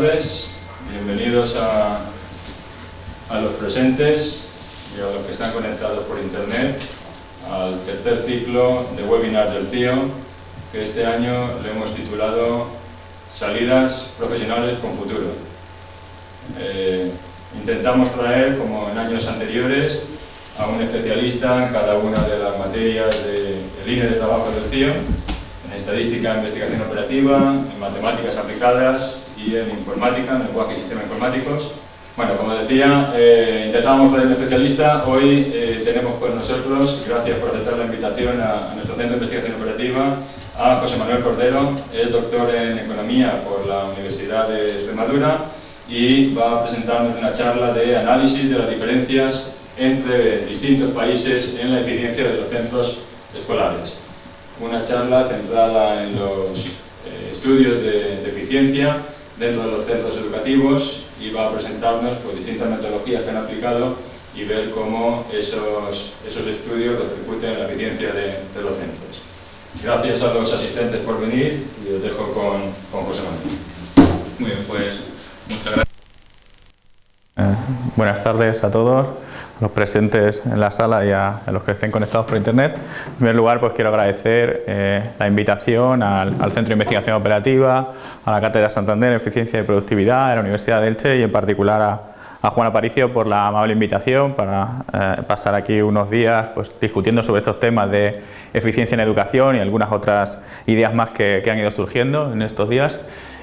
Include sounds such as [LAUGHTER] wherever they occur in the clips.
tardes, bienvenidos a, los presentes y a los que están conectados por internet al tercer ciclo de webinars del CIO que este año le hemos titulado Salidas profesionales con futuro. Eh, intentamos traer, como en años anteriores, a un especialista en cada una de las materias de, de línea de trabajo del CIO en estadística, investigación operativa, en matemáticas aplicadas y en informática, en lenguaje y sistemas informáticos. Bueno, como decía, eh, intentábamos traer un especialista, hoy eh, tenemos con nosotros, gracias por aceptar la invitación a, a, nuestro Centro de Investigación Operativa, a José Manuel Cordero, es doctor en Economía por la Universidad de Extremadura y va a presentarnos una charla de análisis de las diferencias entre distintos países en la eficiencia de los centros escolares. Una charla centrada en los eh, estudios de, de, eficiencia dentro de los centros educativos y va a presentarnos pues, distintas metodologías que han aplicado y ver cómo esos, esos estudios repercuten en la eficiencia de, de, los centros. Gracias a los asistentes por venir y os dejo con, con José Manuel. Muy bien, pues muchas gracias. Eh, buenas tardes a todos los presentes en la sala y a, a, los que estén conectados por internet. En primer lugar, pues quiero agradecer eh, la invitación al, al, Centro de Investigación Operativa, a la Cátedra Santander en Eficiencia y Productividad, a la Universidad de Elche y en particular a, a Juan Aparicio por la amable invitación para eh, pasar aquí unos días pues, discutiendo sobre estos temas de eficiencia en educación y algunas otras ideas más que, que han ido surgiendo en estos días.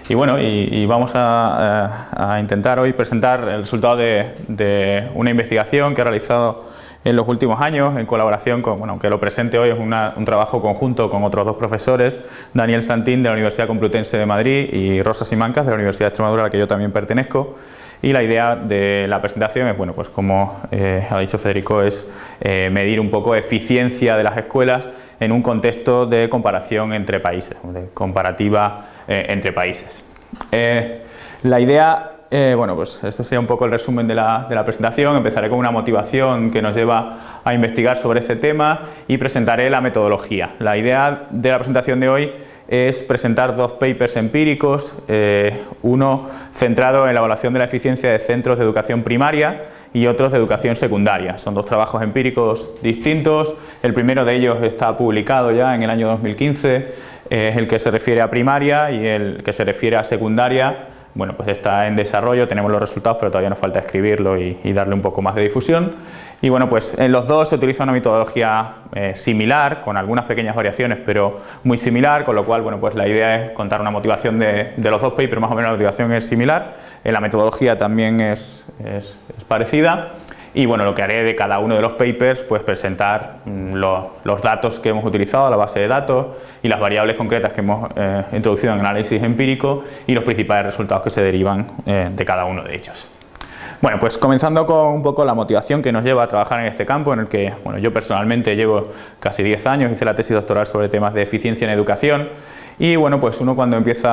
Y bueno, y, vamos a, a, intentar hoy presentar el resultado de, una investigación que ha realizado en los últimos años en colaboración con, bueno, aunque lo presente hoy es un trabajo conjunto con otros dos profesores, Daniel Santín de la Universidad Complutense de Madrid y Rosa Simancas de la Universidad de Extremadura a la que yo también pertenezco. Y la idea de la presentación es, bueno, pues como eh, ha dicho Federico, es eh, medir un poco eficiencia de las escuelas en un contexto de comparación entre países, de comparativa eh, entre países. Eh, la idea, eh, bueno, pues esto sería un poco el resumen de la, de la, presentación. Empezaré con una motivación que nos lleva a investigar sobre este tema y presentaré la metodología. La idea de la presentación de hoy es presentar dos papers empíricos, eh, uno centrado en la evaluación de la eficiencia de centros de educación primaria y otros de educación secundaria. Son dos trabajos empíricos distintos, el primero de ellos está publicado ya en el año 2015 es el que se refiere a primaria y el que se refiere a secundaria, bueno, pues está en desarrollo, tenemos los resultados, pero todavía nos falta escribirlo y, darle un poco más de difusión. Y bueno, pues en los dos se utiliza una metodología eh, similar, con algunas pequeñas variaciones, pero muy similar, con lo cual, bueno, pues la idea es contar una motivación de, los dos papers, más o menos la motivación es similar, eh, la metodología también es, es parecida. Y bueno, lo que haré de cada uno de los papers, pues presentar mm, los, datos que hemos utilizado, la base de datos y las variables concretas que hemos eh, introducido en el análisis empírico y los principales resultados que se derivan eh, de cada uno de ellos. Bueno, pues comenzando con un poco la motivación que nos lleva a trabajar en este campo, en el que bueno, yo personalmente llevo casi 10 años, hice la tesis doctoral sobre temas de eficiencia en educación y bueno, pues uno cuando empieza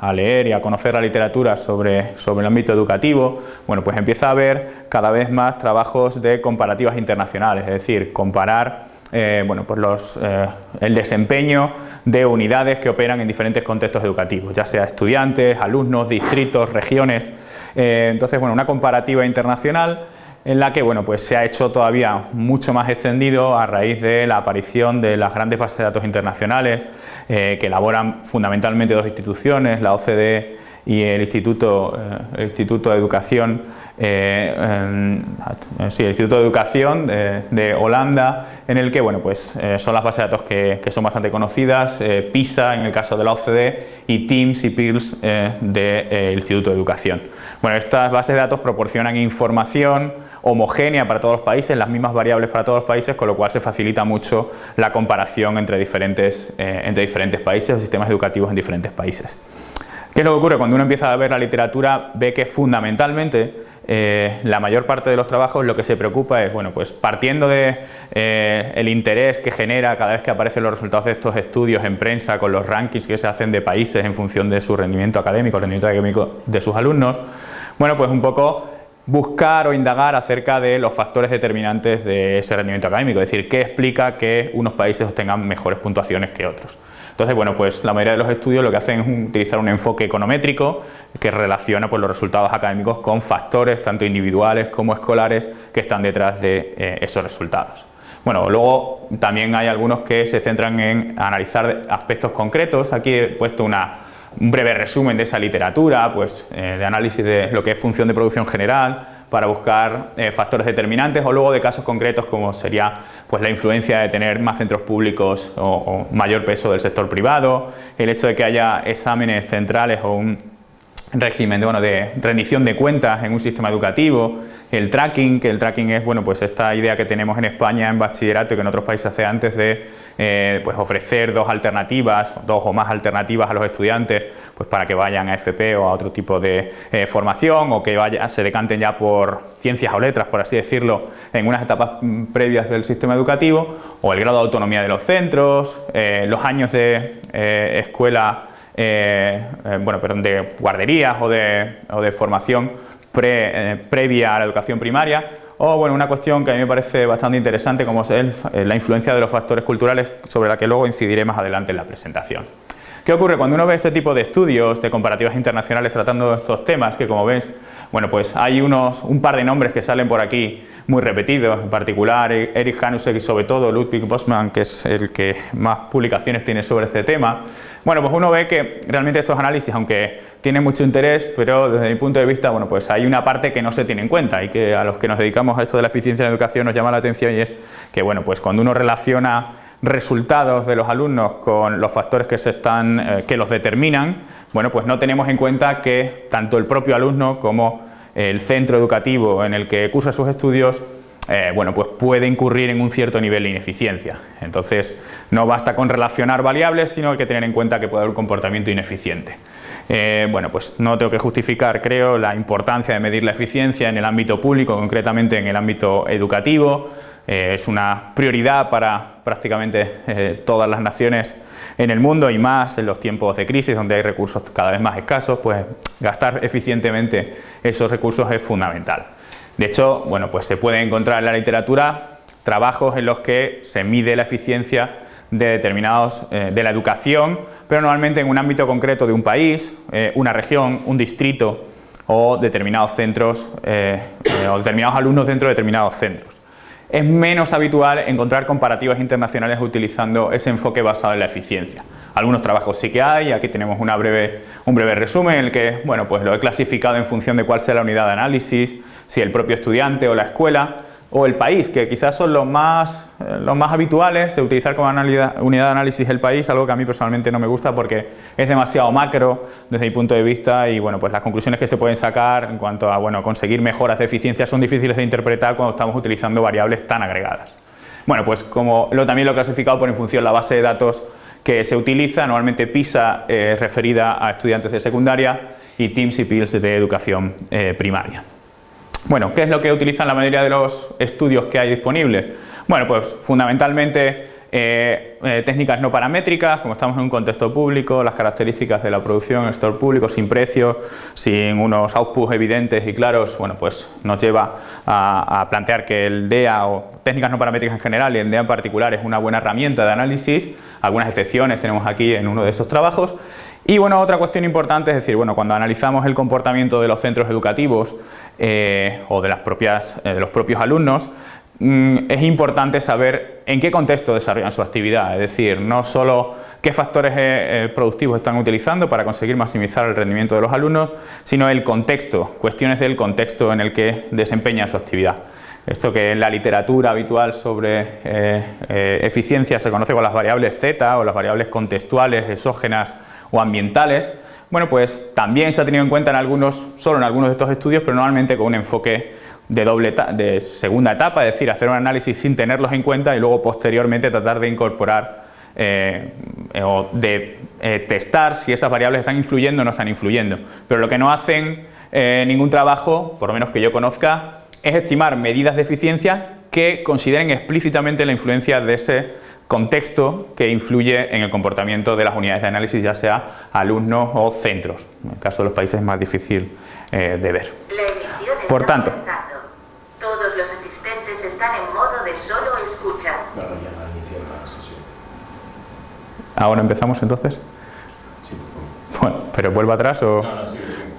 a, leer y a conocer la literatura sobre, sobre el ámbito educativo, bueno, pues empieza a ver cada vez más trabajos de comparativas internacionales, es decir, comparar eh, bueno, pues los, eh, el desempeño de unidades que operan en diferentes contextos educativos, ya sea estudiantes, alumnos, distritos, regiones. Eh, entonces, bueno, una comparativa internacional en la que bueno, pues se ha hecho todavía mucho más extendido a raíz de la aparición de las grandes bases de datos internacionales eh, que elaboran fundamentalmente dos instituciones, la OCDE y el Instituto, eh, el Instituto de Educación, eh, eh, sí, el Instituto de Educación de, de, Holanda, en el que bueno, pues, eh, son las bases de datos que, que son bastante conocidas, eh, PISA en el caso de la OCDE y TIMS y PIRLS del Instituto de Educación. Bueno, estas bases de datos proporcionan información homogénea para todos los países, las mismas variables para todos los países, con lo cual se facilita mucho la comparación entre diferentes, entre diferentes países o sistemas educativos en diferentes países. ¿Qué es lo que ocurre? Cuando uno empieza a ver la literatura ve que fundamentalmente eh, la mayor parte de los trabajos lo que se preocupa es, bueno, pues partiendo de eh, interés que genera cada vez que aparecen los resultados de estos estudios en prensa con los rankings que se hacen de países en función de su rendimiento académico, rendimiento académico de sus alumnos, bueno, pues un poco buscar o indagar acerca de los factores determinantes de ese rendimiento académico, es decir, qué explica que unos países obtengan mejores puntuaciones que otros. Entonces, bueno, pues la mayoría de los estudios lo que hacen es utilizar un enfoque econométrico que relaciona pues, los resultados académicos con factores tanto individuales como escolares que están detrás de eh, esos resultados. Bueno, luego también hay algunos que se centran en analizar aspectos concretos. Aquí he puesto una, un breve resumen de esa literatura, pues eh, de análisis de lo que es función de producción general, para buscar eh, factores determinantes o luego de casos concretos como sería pues, la influencia de tener más centros públicos o, mayor peso del sector privado, el hecho de que haya exámenes centrales o un régimen de, bueno, de rendición de cuentas en un sistema educativo, el tracking, que el tracking es bueno, pues esta idea que tenemos en España en bachillerato y que en otros países hace antes de eh, pues ofrecer dos alternativas, dos o más alternativas a los estudiantes pues para que vayan a FP o a otro tipo de eh, formación o que vaya, se decanten ya por ciencias o letras, por así decirlo, en unas etapas mm, previas del sistema educativo o el grado de autonomía de los centros, eh, los años de escuela, bueno, perdón, de guarderías o de, o de formación previa a la educación primaria o bueno, una cuestión que a mí me parece bastante interesante como es eh, la influencia de los factores culturales sobre la que luego incidiré más adelante en la presentación. ¿Qué ocurre? Cuando uno ve este tipo de estudios de comparativas internacionales tratando estos temas, que como ves, bueno, pues hay unos, un par de nombres que salen por aquí muy repetidos, en particular Eric Hanusek y sobre todo Ludwig Bosman, que es el que más publicaciones tiene sobre este tema. Bueno, pues uno ve que realmente estos análisis, aunque tienen mucho interés, pero desde mi punto de vista, bueno, pues hay una parte que no se tiene en cuenta y que a los que nos dedicamos a esto de la eficiencia en la educación nos llama la atención y es que, bueno, pues cuando uno relaciona resultados de los alumnos con los factores que, se están, eh, que los determinan, bueno, pues no tenemos en cuenta que tanto el propio alumno como el centro educativo en el que cursa sus estudios eh, bueno, pues puede incurrir en un cierto nivel de ineficiencia. Entonces, no basta con relacionar variables, sino hay que tener en cuenta que puede haber un comportamiento ineficiente. Eh, bueno, pues no tengo que justificar, creo, la importancia de medir la eficiencia en el ámbito público, concretamente en el ámbito educativo, eh, es una prioridad para prácticamente eh, todas las naciones en el mundo y más en los tiempos de crisis donde hay recursos cada vez más escasos, pues gastar eficientemente esos recursos es fundamental. De hecho, bueno, pues se puede encontrar en la literatura trabajos en los que se mide la eficiencia de determinados, eh, de la educación, pero normalmente en un ámbito concreto de un país, una región, un distrito o determinados centros o determinados alumnos dentro de determinados centros es menos habitual encontrar comparativas internacionales utilizando ese enfoque basado en la eficiencia. Algunos trabajos sí que hay, aquí tenemos un breve resumen en el que bueno, pues lo he clasificado en función de cuál sea la unidad de análisis, si el propio estudiante o la escuela, o el país, que quizás son los más, eh, los más habituales de utilizar como unidad de análisis el país, algo que a mí personalmente no me gusta porque es demasiado macro desde mi punto de vista y bueno, pues las conclusiones que se pueden sacar en cuanto a bueno, conseguir mejoras de eficiencia son difíciles de interpretar cuando estamos utilizando variables tan agregadas. Bueno, pues como lo, también lo he clasificado por en función de la base de datos que se utiliza, normalmente PISA es referida a estudiantes de secundaria y TIMS y PILS de educación eh, primaria. Bueno, ¿qué es lo que utilizan la mayoría de los estudios que hay disponibles? Bueno, pues fundamentalmente eh, eh, técnicas no paramétricas, como estamos en un contexto público, las características de la producción en el sector público, sin precios, sin unos outputs evidentes y claros, bueno, pues nos lleva a, plantear que el DEA o técnicas no paramétricas en general y el DEA en particular es una buena herramienta de análisis, algunas excepciones tenemos aquí en uno de estos trabajos y bueno, otra cuestión importante es decir, bueno, cuando analizamos el comportamiento de los centros educativos eh, o de, las propias, eh, de los propios alumnos, mm, es importante saber en qué contexto desarrollan su actividad, es decir, no solo qué factores eh, productivos están utilizando para conseguir maximizar el rendimiento de los alumnos, sino el contexto, cuestiones del contexto en el que desempeña su actividad. Esto que en la literatura habitual sobre eficiencia se conoce con las variables Z o las variables contextuales, exógenas o ambientales, bueno, pues también se ha tenido en cuenta en algunos, solo en algunos de estos estudios, pero normalmente con un enfoque de, doble de segunda etapa, es decir, hacer un análisis sin tenerlos en cuenta y luego posteriormente tratar de incorporar eh, o de eh, testar si esas variables están influyendo o no están influyendo. Pero lo que no hacen eh, ningún trabajo, por lo menos que yo conozca, es estimar medidas de eficiencia que consideren explícitamente la influencia de ese contexto que influye en el comportamiento de las unidades de análisis, ya sea alumnos o centros. En el caso de los países es más difícil eh, de ver. Por tanto, todos los asistentes están en modo de solo escucha. ¿Ahora empezamos entonces? Bueno, pero vuelvo atrás o...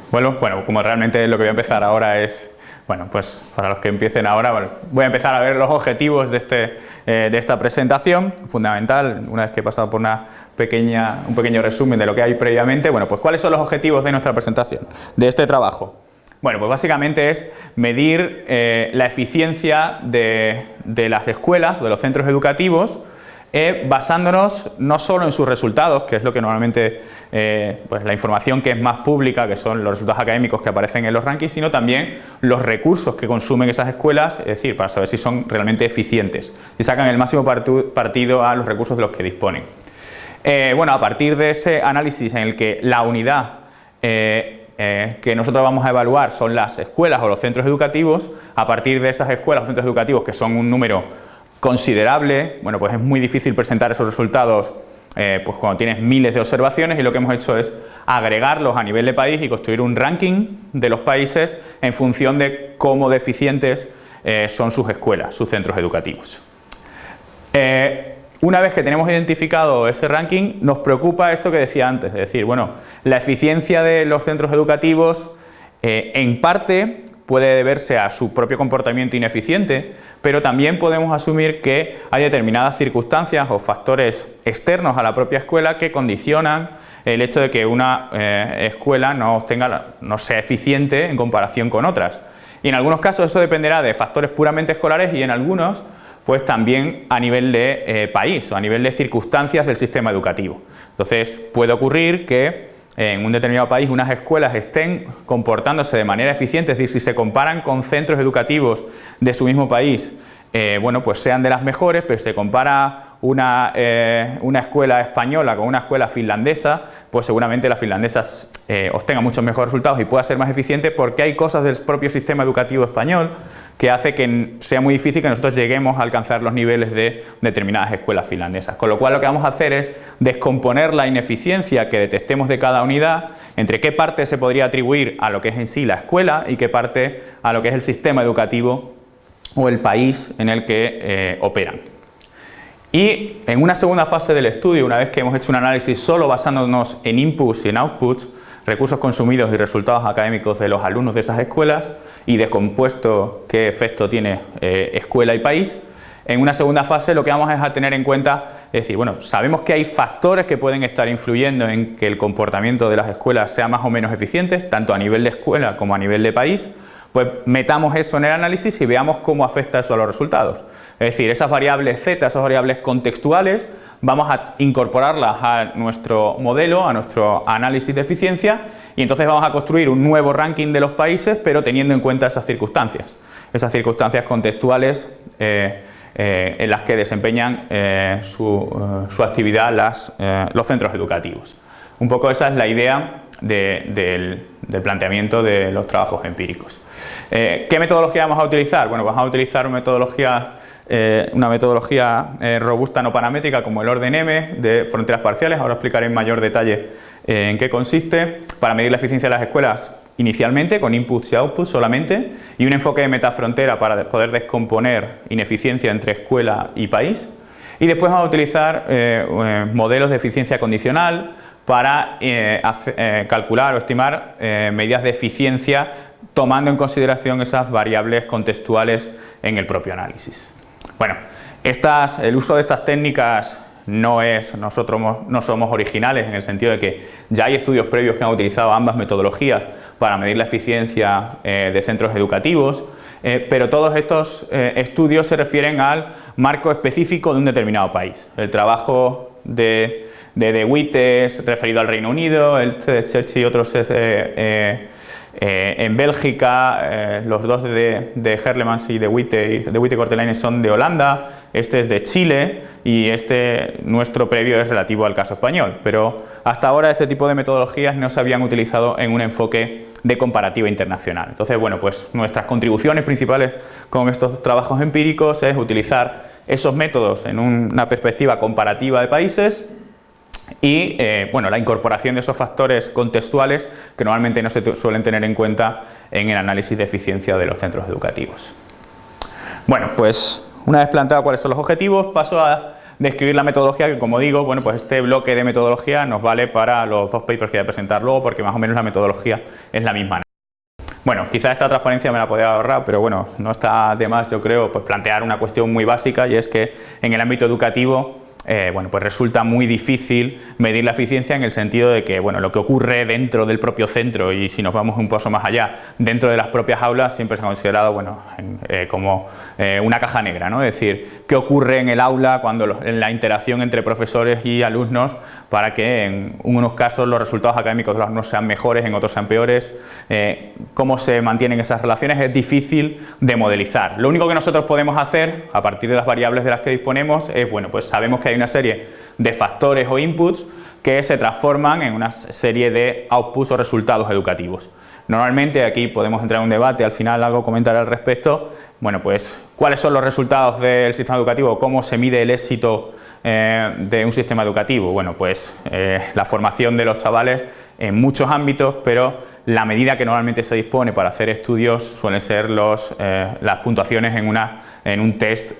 Bueno, bueno, como realmente lo que voy a empezar ahora es bueno, pues para los que empiecen ahora, voy a empezar a ver los objetivos de, este, eh, de esta presentación, fundamental, una vez que he pasado por una pequeña, un pequeño resumen de lo que hay previamente, bueno, pues cuáles son los objetivos de nuestra presentación, de este trabajo. Bueno, pues básicamente es medir eh, la eficiencia de, de las escuelas, de los centros educativos, eh, basándonos no solo en sus resultados, que es lo que normalmente, eh, pues la información que es más pública, que son los resultados académicos que aparecen en los rankings, sino también los recursos que consumen esas escuelas, es decir, para saber si son realmente eficientes y sacan el máximo partido a los recursos de los que disponen. Eh, bueno, a partir de ese análisis en el que la unidad que nosotros vamos a evaluar son las escuelas o los centros educativos, a partir de esas escuelas o centros educativos que son un número considerable, bueno pues es muy difícil presentar esos resultados eh, pues cuando tienes miles de observaciones y lo que hemos hecho es agregarlos a nivel de país y construir un ranking de los países en función de cómo deficientes eh, son sus escuelas, sus centros educativos. Eh, una vez que tenemos identificado ese ranking, nos preocupa esto que decía antes, es decir, bueno, la eficiencia de los centros educativos en parte puede deberse a su propio comportamiento ineficiente, pero también podemos asumir que hay determinadas circunstancias o factores externos a la propia escuela que condicionan el hecho de que una eh, escuela no, no sea eficiente en comparación con otras. Y en algunos casos eso dependerá de factores puramente escolares y en algunos pues también a nivel de eh, país o a nivel de circunstancias del sistema educativo. Entonces puede ocurrir que en un determinado país unas escuelas estén comportándose de manera eficiente, es decir, si se comparan con centros educativos de su mismo país, eh, bueno, pues sean de las mejores, pero se compara una, eh, una, escuela española con una escuela finlandesa, pues seguramente la finlandesa eh, obtenga muchos mejores resultados y pueda ser más eficiente porque hay cosas del propio sistema educativo español que hace que sea muy difícil que nosotros lleguemos a alcanzar los niveles de determinadas escuelas finlandesas. Con lo cual lo que vamos a hacer es descomponer la ineficiencia que detectemos de cada unidad, entre qué parte se podría atribuir a lo que es en sí la escuela y qué parte a lo que es el sistema educativo o el país en el que eh, operan. Y en una segunda fase del estudio, una vez que hemos hecho un análisis solo basándonos en inputs y en outputs, recursos consumidos y resultados académicos de los alumnos de esas escuelas y descompuesto qué efecto tiene eh, escuela y país, en una segunda fase lo que vamos es a tener en cuenta, es decir, bueno, sabemos que hay factores que pueden estar influyendo en que el comportamiento de las escuelas sea más o menos eficiente, tanto a nivel de escuela como a nivel de país, pues metamos eso en el análisis y veamos cómo afecta eso a los resultados. Es decir, esas variables Z, esas variables contextuales, vamos a incorporarlas a nuestro modelo, a nuestro análisis de eficiencia y entonces vamos a construir un nuevo ranking de los países, pero teniendo en cuenta esas circunstancias, esas circunstancias contextuales eh, eh, en las que desempeñan eh, su, actividad los centros educativos. Un poco esa es la idea del planteamiento de los trabajos empíricos. Eh, ¿Qué metodología vamos a utilizar? Bueno, vamos a utilizar una metodología, eh, una metodología eh, robusta no paramétrica como el orden M de fronteras parciales, ahora explicaré en mayor detalle en qué consiste, para medir la eficiencia de las escuelas inicialmente con inputs y outputs solamente y un enfoque de metafrontera para poder descomponer ineficiencia entre escuela y país y después vamos a utilizar modelos de eficiencia condicional para calcular o estimar medidas de eficiencia tomando en consideración esas variables contextuales en el propio análisis. Bueno, el uso de estas técnicas no es, nosotros no somos originales en el sentido de que ya hay estudios previos que han utilizado ambas metodologías para medir la eficiencia eh, de centros educativos, eh, pero todos estos eh, estudios se refieren al marco específico de un determinado país. El trabajo de, de DeWitt es referido al Reino Unido, el de Church y otros es eh, en Bélgica, eh, los dos de, de Herlemans y de Witte, de Witte Cortelaine son de Holanda, este es de Chile y este nuestro previo es relativo al caso español. Pero hasta ahora este tipo de metodologías no se habían utilizado en un enfoque de comparativa internacional. Entonces, bueno, pues nuestras contribuciones principales con estos trabajos empíricos es utilizar esos métodos en una perspectiva comparativa de países y eh, bueno, la incorporación de esos factores contextuales que normalmente no se suelen tener en cuenta en el análisis de eficiencia de los centros educativos. Bueno, pues una vez planteado cuáles son los objetivos, paso a describir la metodología que como digo, bueno, pues este bloque de metodología nos vale para los dos papers que voy a presentar luego porque más o menos la metodología es la misma. Bueno, quizás esta transparencia me la podría ahorrar, pero bueno, no está de más yo creo pues plantear una cuestión muy básica y es que en el ámbito educativo eh, bueno, pues resulta muy difícil medir la eficiencia en el sentido de que bueno, lo que ocurre dentro del propio centro y si nos vamos un paso más allá, dentro de las propias aulas siempre se ha considerado bueno, eh, como eh, una caja negra, ¿no? es decir, qué ocurre en el aula cuando en la interacción entre profesores y alumnos para que en unos casos los resultados académicos de los alumnos sean mejores, en otros sean peores, cómo se mantienen esas relaciones es difícil de modelizar. Lo único que nosotros podemos hacer a partir de las variables de las que disponemos es, bueno, pues sabemos que hay una serie de factores o inputs que se transforman en una serie de outputs o resultados educativos. Normalmente aquí podemos entrar en un debate, al final algo comentar al respecto, bueno pues cuáles son los resultados del sistema educativo, cómo se mide el éxito eh, de un sistema educativo, bueno pues eh, la formación de los chavales en muchos ámbitos, pero la medida que normalmente se dispone para hacer estudios suelen ser los, eh, las puntuaciones en, una, en un test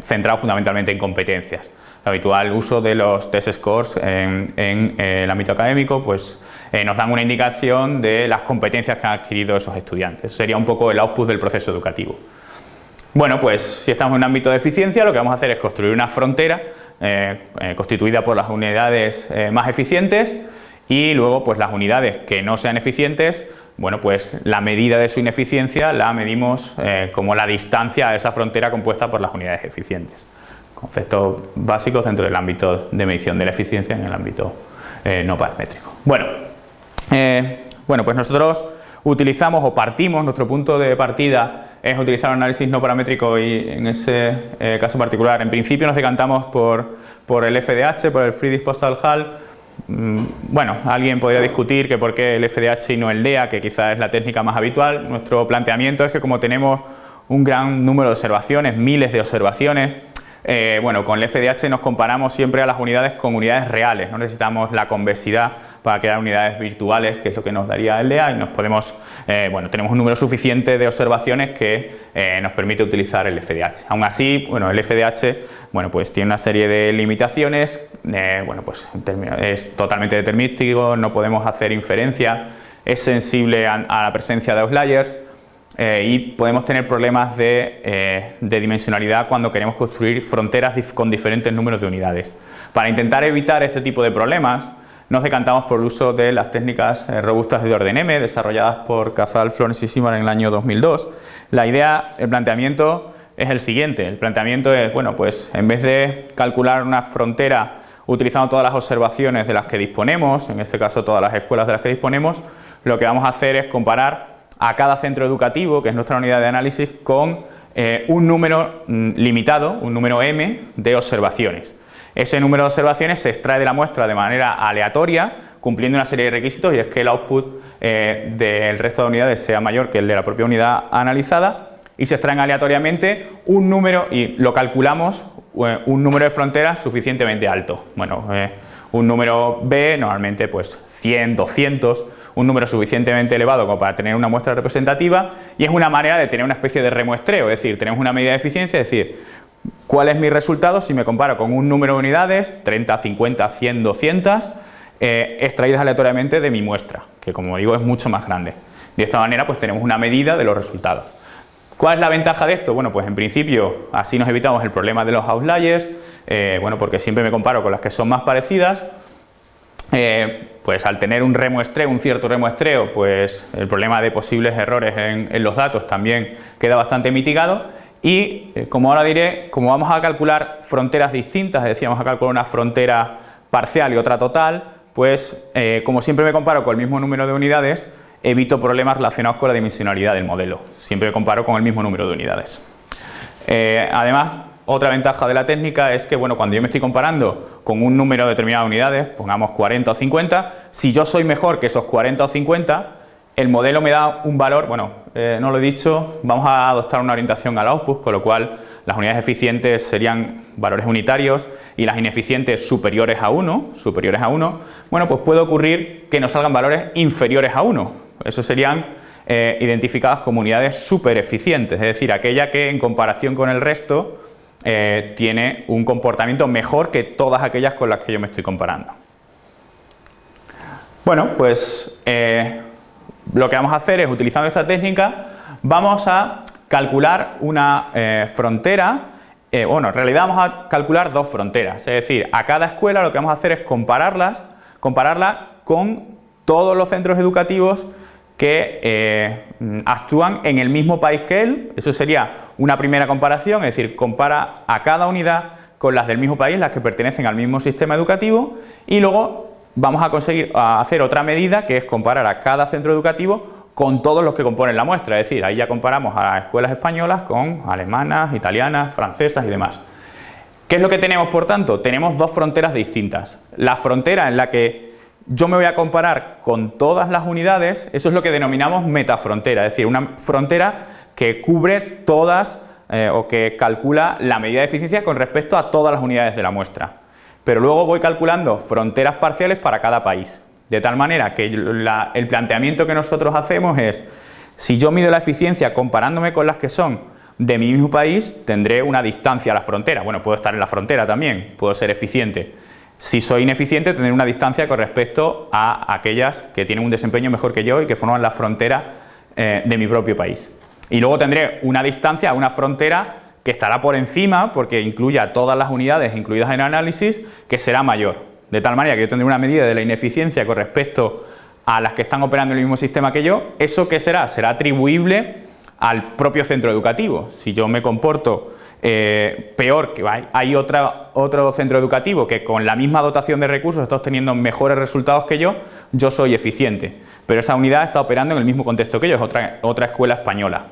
centrado fundamentalmente en competencias habitual uso de los test scores en, eh, el ámbito académico pues eh, nos dan una indicación de las competencias que han adquirido esos estudiantes. Sería un poco el output del proceso educativo. Bueno, pues si estamos en un ámbito de eficiencia, lo que vamos a hacer es construir una frontera eh, constituida por las unidades más eficientes y luego pues las unidades que no sean eficientes, bueno pues la medida de su ineficiencia la medimos como la distancia a esa frontera compuesta por las unidades eficientes conceptos básicos dentro del ámbito de medición de la eficiencia en el ámbito eh, no paramétrico. Bueno, eh, bueno, pues nosotros utilizamos o partimos, nuestro punto de partida es utilizar un análisis no paramétrico y en ese eh, caso particular, en principio nos decantamos por, por el FDH, por el Free Disposal Hull, mm, bueno, alguien podría discutir que por qué el FDH y no el DEA, que quizás es la técnica más habitual. Nuestro planteamiento es que como tenemos un gran número de observaciones, miles de observaciones, eh, bueno, con el FDH nos comparamos siempre a las unidades con unidades reales, no necesitamos la convexidad para crear unidades virtuales, que es lo que nos daría el DEA y nos podemos, eh, bueno, tenemos un número suficiente de observaciones que eh, nos permite utilizar el FDH. Aún así, bueno, el FDH, bueno, pues tiene una serie de limitaciones, bueno, pues es totalmente determinístico, no podemos hacer inferencia, es sensible a la presencia de outliers, eh, y podemos tener problemas eh, de, dimensionalidad cuando queremos construir fronteras con diferentes números de unidades. Para intentar evitar este tipo de problemas nos decantamos por el uso de las técnicas eh, robustas de orden M desarrolladas por Casal, Florence y Simon en el año 2002. La idea, el planteamiento es el siguiente, el planteamiento es, bueno, pues en vez de calcular una frontera utilizando todas las observaciones de las que disponemos, en este caso todas las escuelas de las que disponemos, lo que vamos a hacer es comparar a cada centro educativo, que es nuestra unidad de análisis, con eh, un número mm, limitado, un número m de observaciones. Ese número de observaciones se extrae de la muestra de manera aleatoria, cumpliendo una serie de requisitos y es que el output eh, del resto de unidades sea mayor que el de la propia unidad analizada y se extraen aleatoriamente un número y lo calculamos eh, un número de fronteras suficientemente alto. Bueno, un número B normalmente pues 100, 200 un número suficientemente elevado como para tener una muestra representativa y es una manera de tener una especie de remuestreo, es decir, tenemos una medida de eficiencia, es decir, cuál es mi resultado si me comparo con un número de unidades, 30, 50, 100, 200, extraídas aleatoriamente de mi muestra, que como digo es mucho más grande. De esta manera pues tenemos una medida de los resultados. ¿Cuál es la ventaja de esto? Bueno, pues en principio así nos evitamos el problema de los outliers, eh, bueno, porque siempre me comparo con las que son más parecidas, eh, pues al tener un remuestreo, un cierto remuestreo, pues el problema de posibles errores en, los datos también queda bastante mitigado y eh, como ahora diré, como vamos a calcular fronteras distintas, es decir, vamos a calcular una frontera parcial y otra total, pues eh, como siempre me comparo con el mismo número de unidades, evito problemas relacionados con la dimensionalidad del modelo, siempre me comparo con el mismo número de unidades. además, otra ventaja de la técnica es que bueno, cuando yo me estoy comparando con un número de unidades, pongamos 40 o 50, si yo soy mejor que esos 40 o 50, el modelo me da un valor, bueno, eh, no lo he dicho, vamos a adoptar una orientación al output, con lo cual las unidades eficientes serían valores unitarios y las ineficientes superiores a 1, superiores a 1, bueno, pues puede ocurrir que nos salgan valores inferiores a 1, eso serían eh, identificadas como unidades super eficientes, es decir, aquella que en comparación con el resto eh, tiene un comportamiento mejor que todas aquellas con las que yo me estoy comparando. Bueno, pues eh, lo que vamos a hacer es, utilizando esta técnica, vamos a calcular una eh, frontera, bueno, en realidad vamos a calcular dos fronteras, es decir, a cada escuela lo que vamos a hacer es compararlas, compararla con todos los centros educativos que eh, actúan en el mismo país que él, eso sería una primera comparación, es decir, compara a cada unidad con las del mismo país, las que pertenecen al mismo sistema educativo y luego vamos a conseguir hacer otra medida que es comparar a cada centro educativo con todos los que componen la muestra, es decir, ahí ya comparamos a escuelas españolas con alemanas, italianas, francesas y demás. ¿Qué es lo que tenemos por tanto? Tenemos dos fronteras distintas. La frontera en la que yo me voy a comparar con todas las unidades, eso es lo que denominamos metafrontera, es decir, una frontera que cubre todas eh, o que calcula la medida de eficiencia con respecto a todas las unidades de la muestra. Pero luego voy calculando fronteras parciales para cada país, de tal manera que el planteamiento que nosotros hacemos es, si yo mido la eficiencia comparándome con las que son de mi mismo país, tendré una distancia a la frontera, bueno, puedo estar en la frontera también, puedo ser eficiente, si soy ineficiente, tener una distancia con respecto a aquellas que tienen un desempeño mejor que yo y que forman la frontera eh, de mi propio país. Y luego tendré una distancia, una frontera que estará por encima, porque incluya todas las unidades incluidas en el análisis, que será mayor. De tal manera que yo tendré una medida de la ineficiencia con respecto a las que están operando en el mismo sistema que yo, ¿eso qué será? Será atribuible al propio centro educativo. Si yo me comporto eh, peor, que hay, otro centro educativo que con la misma dotación de recursos está obteniendo mejores resultados que yo, yo soy eficiente. Pero esa unidad está operando en el mismo contexto que yo, es otra, otra escuela española.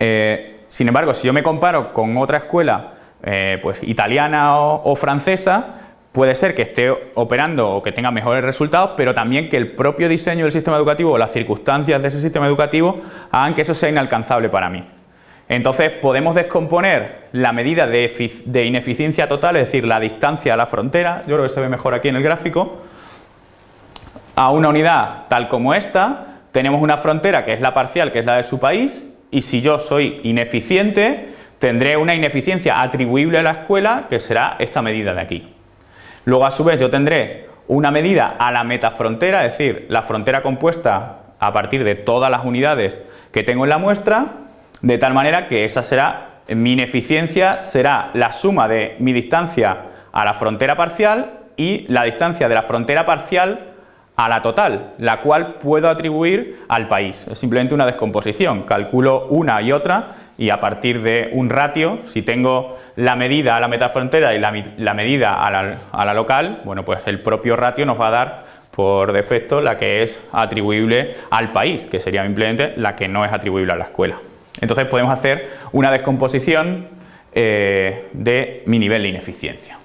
Eh, sin embargo, si yo me comparo con otra escuela eh, pues, italiana o, francesa, puede ser que esté operando o que tenga mejores resultados, pero también que el propio diseño del sistema educativo o las circunstancias de ese sistema educativo hagan que eso sea inalcanzable para mí. Entonces podemos descomponer la medida de, ineficiencia total, es decir, la distancia a la frontera, yo creo que se ve mejor aquí en el gráfico, a una unidad tal como esta, tenemos una frontera que es la parcial, que es la de su país, y si yo soy ineficiente, tendré una ineficiencia atribuible a la escuela, que será esta medida de aquí. Luego a su vez yo tendré una medida a la metafrontera, es decir, la frontera compuesta a partir de todas las unidades que tengo en la muestra, de tal manera que esa será, mi ineficiencia será la suma de mi distancia a la frontera parcial y la distancia de la frontera parcial a la total, la cual puedo atribuir al país. Es simplemente una descomposición, calculo una y otra y a partir de un ratio, si tengo la medida a la metafrontera y la, medida a la, a la local, bueno pues el propio ratio nos va a dar por defecto la que es atribuible al país, que sería simplemente la que no es atribuible a la escuela. Entonces podemos hacer una descomposición eh, de mi nivel de ineficiencia.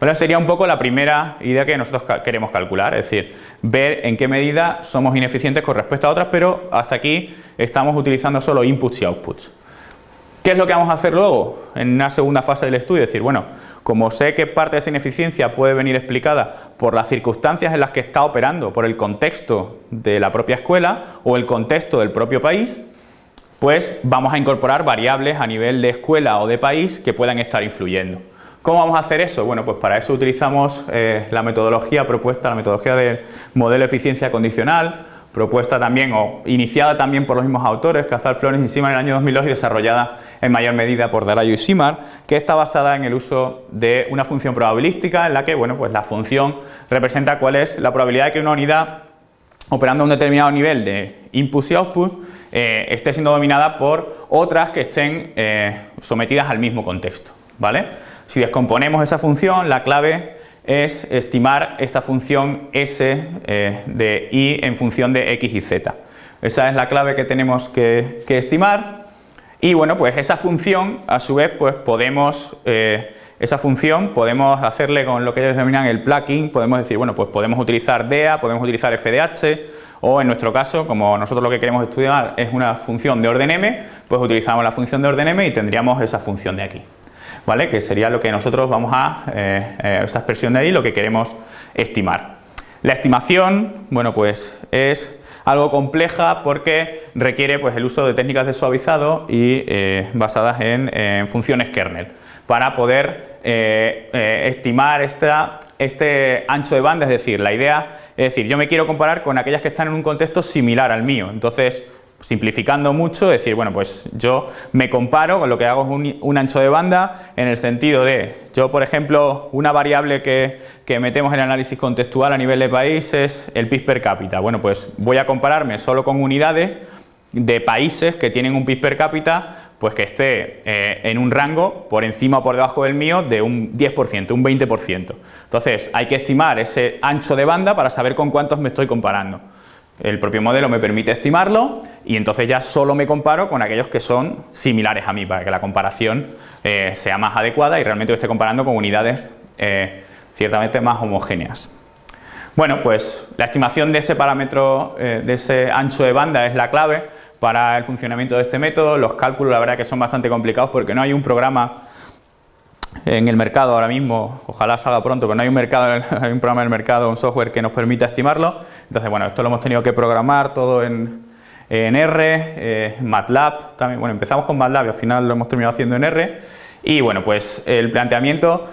Bueno, sería un poco la primera idea que nosotros queremos calcular, es decir, ver en qué medida somos ineficientes con respecto a otras, pero hasta aquí estamos utilizando solo inputs y outputs. ¿Qué es lo que vamos a hacer luego en una segunda fase del estudio? Es decir, bueno, como sé que parte de esa ineficiencia puede venir explicada por las circunstancias en las que está operando, por el contexto de la propia escuela o el contexto del propio país, pues vamos a incorporar variables a nivel de escuela o de país que puedan estar influyendo. ¿Cómo vamos a hacer eso? Bueno, pues para eso utilizamos eh, la metodología propuesta, la metodología del modelo de eficiencia condicional, propuesta también o iniciada también por los mismos autores, Cazal, Flores y Simar en el año 2002 y desarrollada en mayor medida por Darayo y Simar, que está basada en el uso de una función probabilística en la que, bueno, pues la función representa cuál es la probabilidad de que una unidad operando a un determinado nivel de input y output eh, esté siendo dominada por otras que estén eh, sometidas al mismo contexto. ¿vale? Si descomponemos esa función, la clave es estimar esta función s eh, de y en función de x y z. Esa es la clave que tenemos que, estimar y bueno, pues esa función a su vez pues podemos, esa función podemos hacerle con lo que ellos denominan el plugin, podemos decir, bueno, pues podemos utilizar DEA, podemos utilizar FDH, o en nuestro caso, como nosotros lo que queremos estudiar es una función de orden m, pues utilizamos la función de orden m y tendríamos esa función de aquí, ¿vale? Que sería lo que nosotros vamos a, eh, eh, expresión de ahí, lo que queremos estimar. La estimación, bueno pues es algo compleja porque requiere pues, el uso de técnicas de suavizado y eh, basadas en, funciones kernel para poder eh, eh, estimar esta, este ancho de banda, es decir, la idea es decir, yo me quiero comparar con aquellas que están en un contexto similar al mío, entonces simplificando mucho, decir, bueno, pues yo me comparo con lo que hago es un, ancho de banda en el sentido de, yo por ejemplo, una variable que, que, metemos en el análisis contextual a nivel de país es el PIB per cápita. Bueno, pues voy a compararme solo con unidades de países que tienen un PIB per cápita pues que esté eh, en un rango por encima o por debajo del mío de un 10%, un 20%. Entonces hay que estimar ese ancho de banda para saber con cuántos me estoy comparando. El propio modelo me permite estimarlo y entonces ya solo me comparo con aquellos que son similares a mí para que la comparación eh, sea más adecuada y realmente esté comparando con unidades eh, ciertamente más homogéneas. Bueno, pues la estimación de ese parámetro, de ese ancho de banda es la clave para el funcionamiento de este método. Los cálculos la verdad que son bastante complicados porque no hay un programa en el mercado ahora mismo, ojalá salga pronto, pero no hay un mercado, [LAUGHS] programa en el mercado, un software que nos permita estimarlo. Entonces, bueno, esto lo hemos tenido que programar todo en, R, eh, MATLAB, también, bueno, empezamos con MATLAB y al final lo hemos terminado haciendo en R. Y bueno, pues el planteamiento,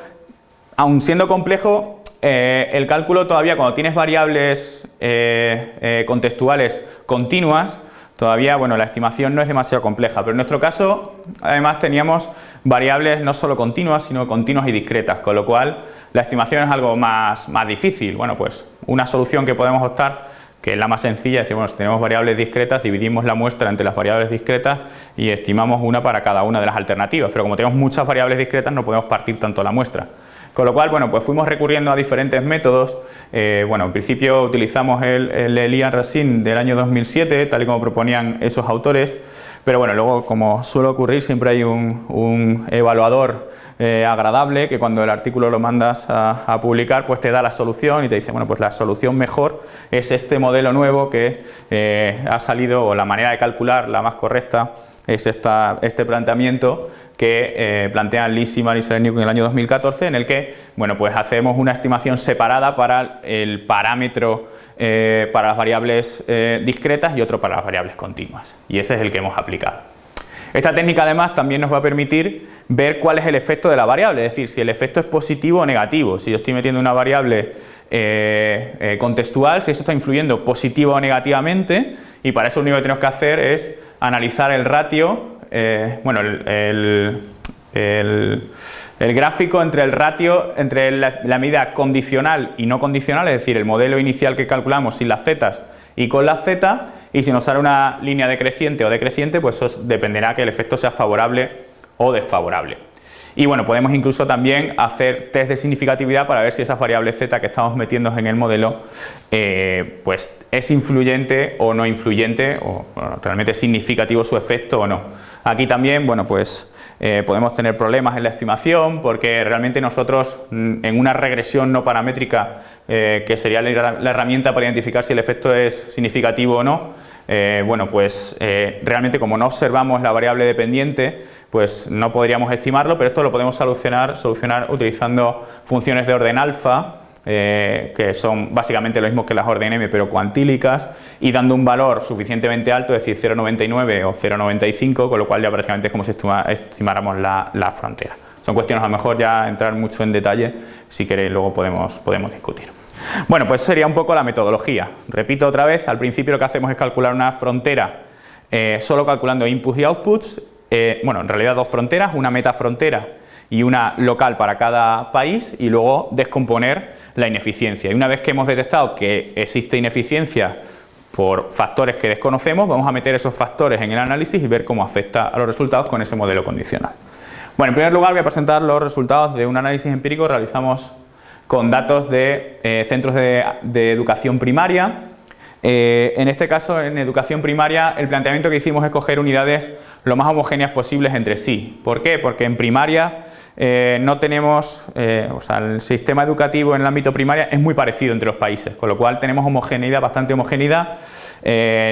aun siendo complejo, eh, el cálculo todavía cuando tienes variables eh, contextuales continuas, Todavía, bueno, la estimación no es demasiado compleja, pero en nuestro caso, además, teníamos variables no solo continuas, sino continuas y discretas, con lo cual la estimación es algo más, más difícil. Bueno, pues una solución que podemos optar, que es la más sencilla, es decir, bueno, si tenemos variables discretas, dividimos la muestra entre las variables discretas y estimamos una para cada una de las alternativas, pero como tenemos muchas variables discretas, no podemos partir tanto la muestra. Con lo cual, bueno, pues fuimos recurriendo a diferentes métodos. Eh, bueno, en principio utilizamos el, el Elian Racine del año 2007, tal y como proponían esos autores, pero bueno, luego como suele ocurrir siempre hay un, evaluador eh, agradable que cuando el artículo lo mandas a, publicar pues te da la solución y te dice bueno pues la solución mejor es este modelo nuevo que eh, ha salido o la manera de calcular la más correcta es esta, este planteamiento que eh, plantean Lisi y en el año 2014, en el que bueno, pues hacemos una estimación separada para el parámetro eh, para las variables eh, discretas y otro para las variables continuas. Y ese es el que hemos aplicado. Esta técnica además también nos va a permitir ver cuál es el efecto de la variable, es decir, si el efecto es positivo o negativo. Si yo estoy metiendo una variable contextual, si eso está influyendo positivo o negativamente, y para eso lo único que tenemos que hacer es analizar el ratio eh, bueno, el, gráfico entre el ratio, entre la, medida condicional y no condicional, es decir, el modelo inicial que calculamos sin las zetas y con las z, y si nos sale una línea decreciente o decreciente, pues eso dependerá que el efecto sea favorable o desfavorable. Y bueno, podemos incluso también hacer test de significatividad para ver si esa variable z que estamos metiendo en el modelo eh, pues es influyente o no influyente o realmente es significativo su efecto o no. Aquí también, bueno, pues eh, podemos tener problemas en la estimación porque realmente nosotros mm, en una regresión no paramétrica, eh, que sería la, herramienta para identificar si el efecto es significativo o no, eh, bueno, pues realmente como no observamos la variable dependiente, pues no podríamos estimarlo, pero esto lo podemos solucionar, solucionar utilizando funciones de orden alfa, eh, que son básicamente lo mismo que las orden M pero cuantílicas y dando un valor suficientemente alto, es decir 0,99 o 0,95 con lo cual ya prácticamente es como si estimáramos la, frontera. Son cuestiones a lo mejor ya entrar mucho en detalle, si queréis luego podemos, podemos discutir. Bueno, pues sería un poco la metodología. Repito otra vez, al principio lo que hacemos es calcular una frontera eh, solo calculando inputs y outputs, eh, bueno, en realidad dos fronteras, una metafrontera y una local para cada país y luego descomponer la ineficiencia. Y una vez que hemos detectado que existe ineficiencia por factores que desconocemos, vamos a meter esos factores en el análisis y ver cómo afecta a los resultados con ese modelo condicional. Bueno, en primer lugar voy a presentar los resultados de un análisis empírico que realizamos con datos de eh, centros de, educación primaria. Eh, en este caso, en educación primaria, el planteamiento que hicimos es coger unidades lo más homogéneas posibles entre sí. ¿Por qué? Porque en primaria eh, no tenemos, eh, o sea, el sistema educativo en el ámbito primario es muy parecido entre los países, con lo cual tenemos homogeneidad, bastante homogeneidad,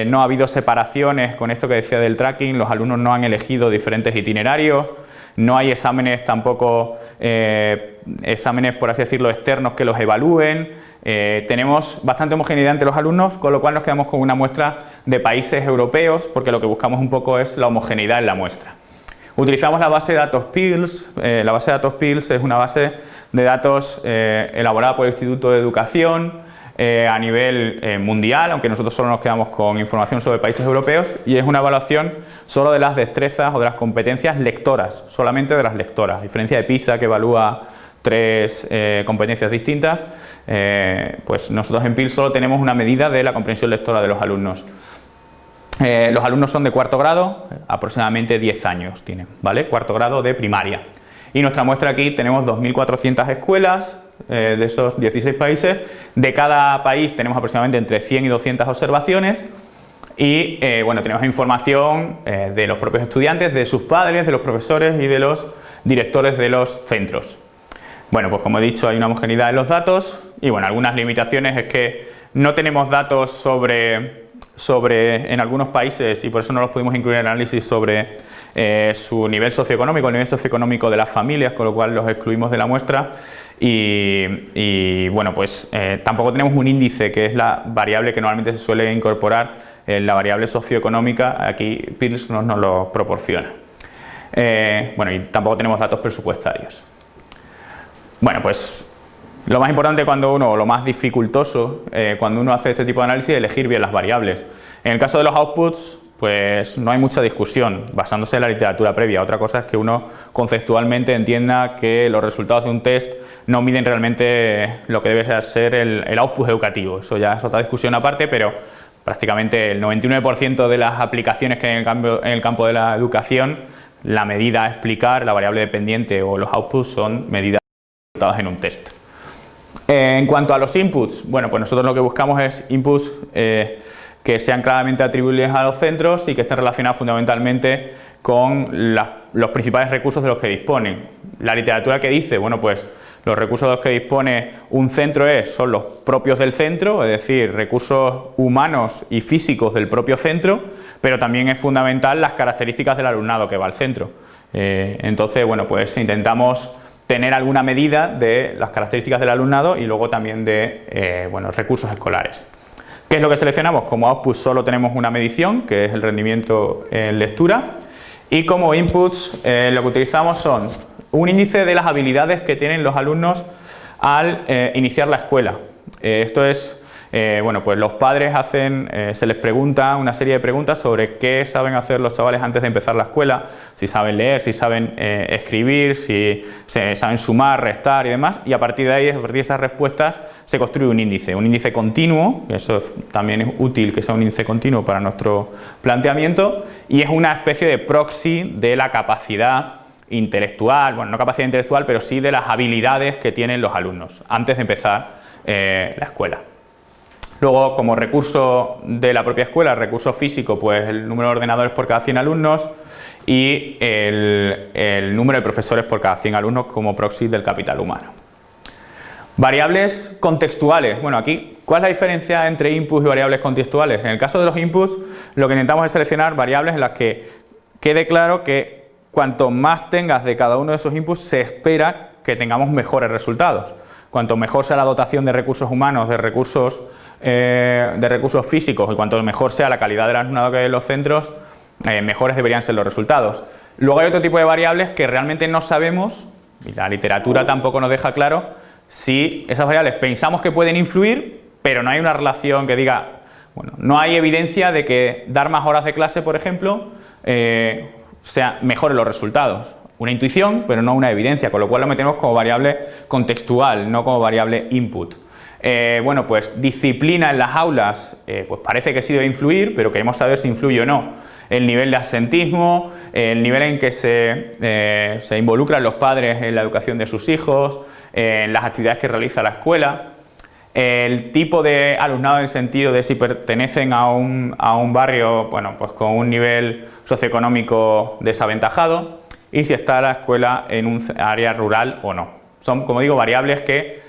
no ha habido separaciones con esto que decía del tracking, los alumnos no han elegido diferentes itinerarios, no hay exámenes tampoco, exámenes por así decirlo externos que los evalúen, eh, tenemos bastante homogeneidad entre los alumnos, con lo cual nos quedamos con una muestra de países europeos, porque lo que buscamos un poco es la homogeneidad en la muestra. Utilizamos la base de datos PILS, eh, la base de datos PILS es una base de datos elaborada por el Instituto de Educación, eh, a nivel eh, mundial, aunque nosotros solo nos quedamos con información sobre países europeos y es una evaluación solo de las destrezas o de las competencias lectoras, solamente de las lectoras, a diferencia de PISA que evalúa tres eh, competencias distintas, pues nosotros en PIL solo tenemos una medida de la comprensión lectora de los alumnos. los alumnos son de cuarto grado, aproximadamente 10 años tienen, ¿vale? Cuarto grado de primaria. Y nuestra muestra aquí tenemos 2.400 escuelas, eh, de esos 16 países. De cada país tenemos aproximadamente entre 100 y 200 observaciones y eh, bueno, tenemos información eh, de los propios estudiantes, de sus padres, de los profesores y de los directores de los centros. Bueno, pues como he dicho hay una homogeneidad en los datos y bueno, algunas limitaciones es que no tenemos datos sobre sobre, en algunos países, y por eso no los pudimos incluir en el análisis, sobre eh, su nivel socioeconómico, el nivel socioeconómico de las familias, con lo cual los excluimos de la muestra. Y, bueno, pues eh, tampoco tenemos un índice, que es la variable que normalmente se suele incorporar, en la variable socioeconómica, aquí PIRLS nos, nos lo proporciona. Eh, bueno, y tampoco tenemos datos presupuestarios. Bueno, pues lo más importante cuando uno, o lo más dificultoso eh, cuando uno hace este tipo de análisis es elegir bien las variables. En el caso de los outputs, pues no hay mucha discusión, basándose en la literatura previa. Otra cosa es que uno conceptualmente entienda que los resultados de un test no miden realmente lo que debe ser el, output educativo. Eso ya es otra discusión aparte, pero prácticamente el 99% de las aplicaciones que hay en el, en el campo de la educación, la medida a explicar, la variable dependiente o los outputs son medidas en un test. Eh, en cuanto a los inputs, bueno, pues nosotros lo que buscamos es inputs eh, que sean claramente atribuibles a los centros y que estén relacionados fundamentalmente con los principales recursos de los que disponen. La literatura que dice, bueno, pues los recursos de los que dispone un centro es, son los propios del centro, es decir, recursos humanos y físicos del propio centro, pero también es fundamental las características del alumnado que va al centro. Eh, entonces, bueno, pues intentamos tener alguna medida de las características del alumnado y luego también de eh, bueno, recursos escolares. ¿Qué es lo que seleccionamos? Como output solo tenemos una medición, que es el rendimiento en lectura, y como inputs eh, lo que utilizamos son un índice de las habilidades que tienen los alumnos al eh, iniciar la escuela. esto es eh, bueno, pues los padres hacen, eh, se les pregunta una serie de preguntas sobre qué saben hacer los chavales antes de empezar la escuela, si saben leer, si saben eh, escribir, si saben sumar, restar y demás, y a partir de ahí, a partir de esas respuestas, se construye un índice, un índice continuo, eso también es útil que sea un índice continuo para nuestro planteamiento, y es una especie de proxy de la capacidad intelectual, bueno, no capacidad intelectual, pero sí de las habilidades que tienen los alumnos antes de empezar la escuela. Luego, como recurso de la propia escuela, recurso físico, pues el número de ordenadores por cada 100 alumnos y el, número de profesores por cada 100 alumnos como proxy del capital humano. Variables contextuales. Bueno, aquí, ¿cuál es la diferencia entre inputs y variables contextuales? En el caso de los inputs, lo que intentamos es seleccionar variables en las que quede claro que cuanto más tengas de cada uno de esos inputs, se espera que tengamos mejores resultados. Cuanto mejor sea la dotación de recursos humanos, de recursos eh, de recursos físicos y cuanto mejor sea la calidad del alumnado que hay en los centros, eh, mejores deberían ser los resultados. Luego hay otro tipo de variables que realmente no sabemos, y la literatura tampoco nos deja claro, si esas variables pensamos que pueden influir, pero no hay una relación que diga, bueno, no hay evidencia de que dar más horas de clase, por ejemplo, eh, sea, mejore los resultados. Una intuición, pero no una evidencia, con lo cual lo metemos como variable contextual, no como variable input. Eh, bueno, pues disciplina en las aulas, eh, pues parece que sí debe influir, pero queremos saber si influye o no. El nivel de asentismo, el nivel en que se, eh, se involucran los padres en la educación de sus hijos, en las actividades que realiza la escuela, el tipo de alumnado en el sentido de si pertenecen a un, a un barrio bueno, pues con un nivel socioeconómico desaventajado y si está la escuela en un área rural o no. Son, como digo, variables que,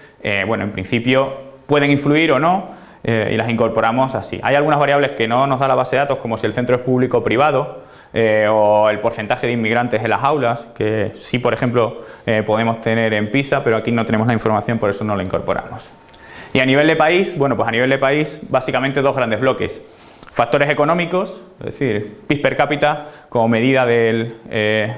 bueno, en principio pueden influir o no eh, y las incorporamos así. Hay algunas variables que no nos da la base de datos como si el centro es público o privado, eh, o el porcentaje de inmigrantes en las aulas, que sí, por ejemplo, eh, podemos tener en PISA, pero aquí no tenemos la información, por eso no la incorporamos. Y a nivel de país, bueno, pues a nivel de país, básicamente dos grandes bloques. Factores económicos, es decir, PIB per cápita como medida de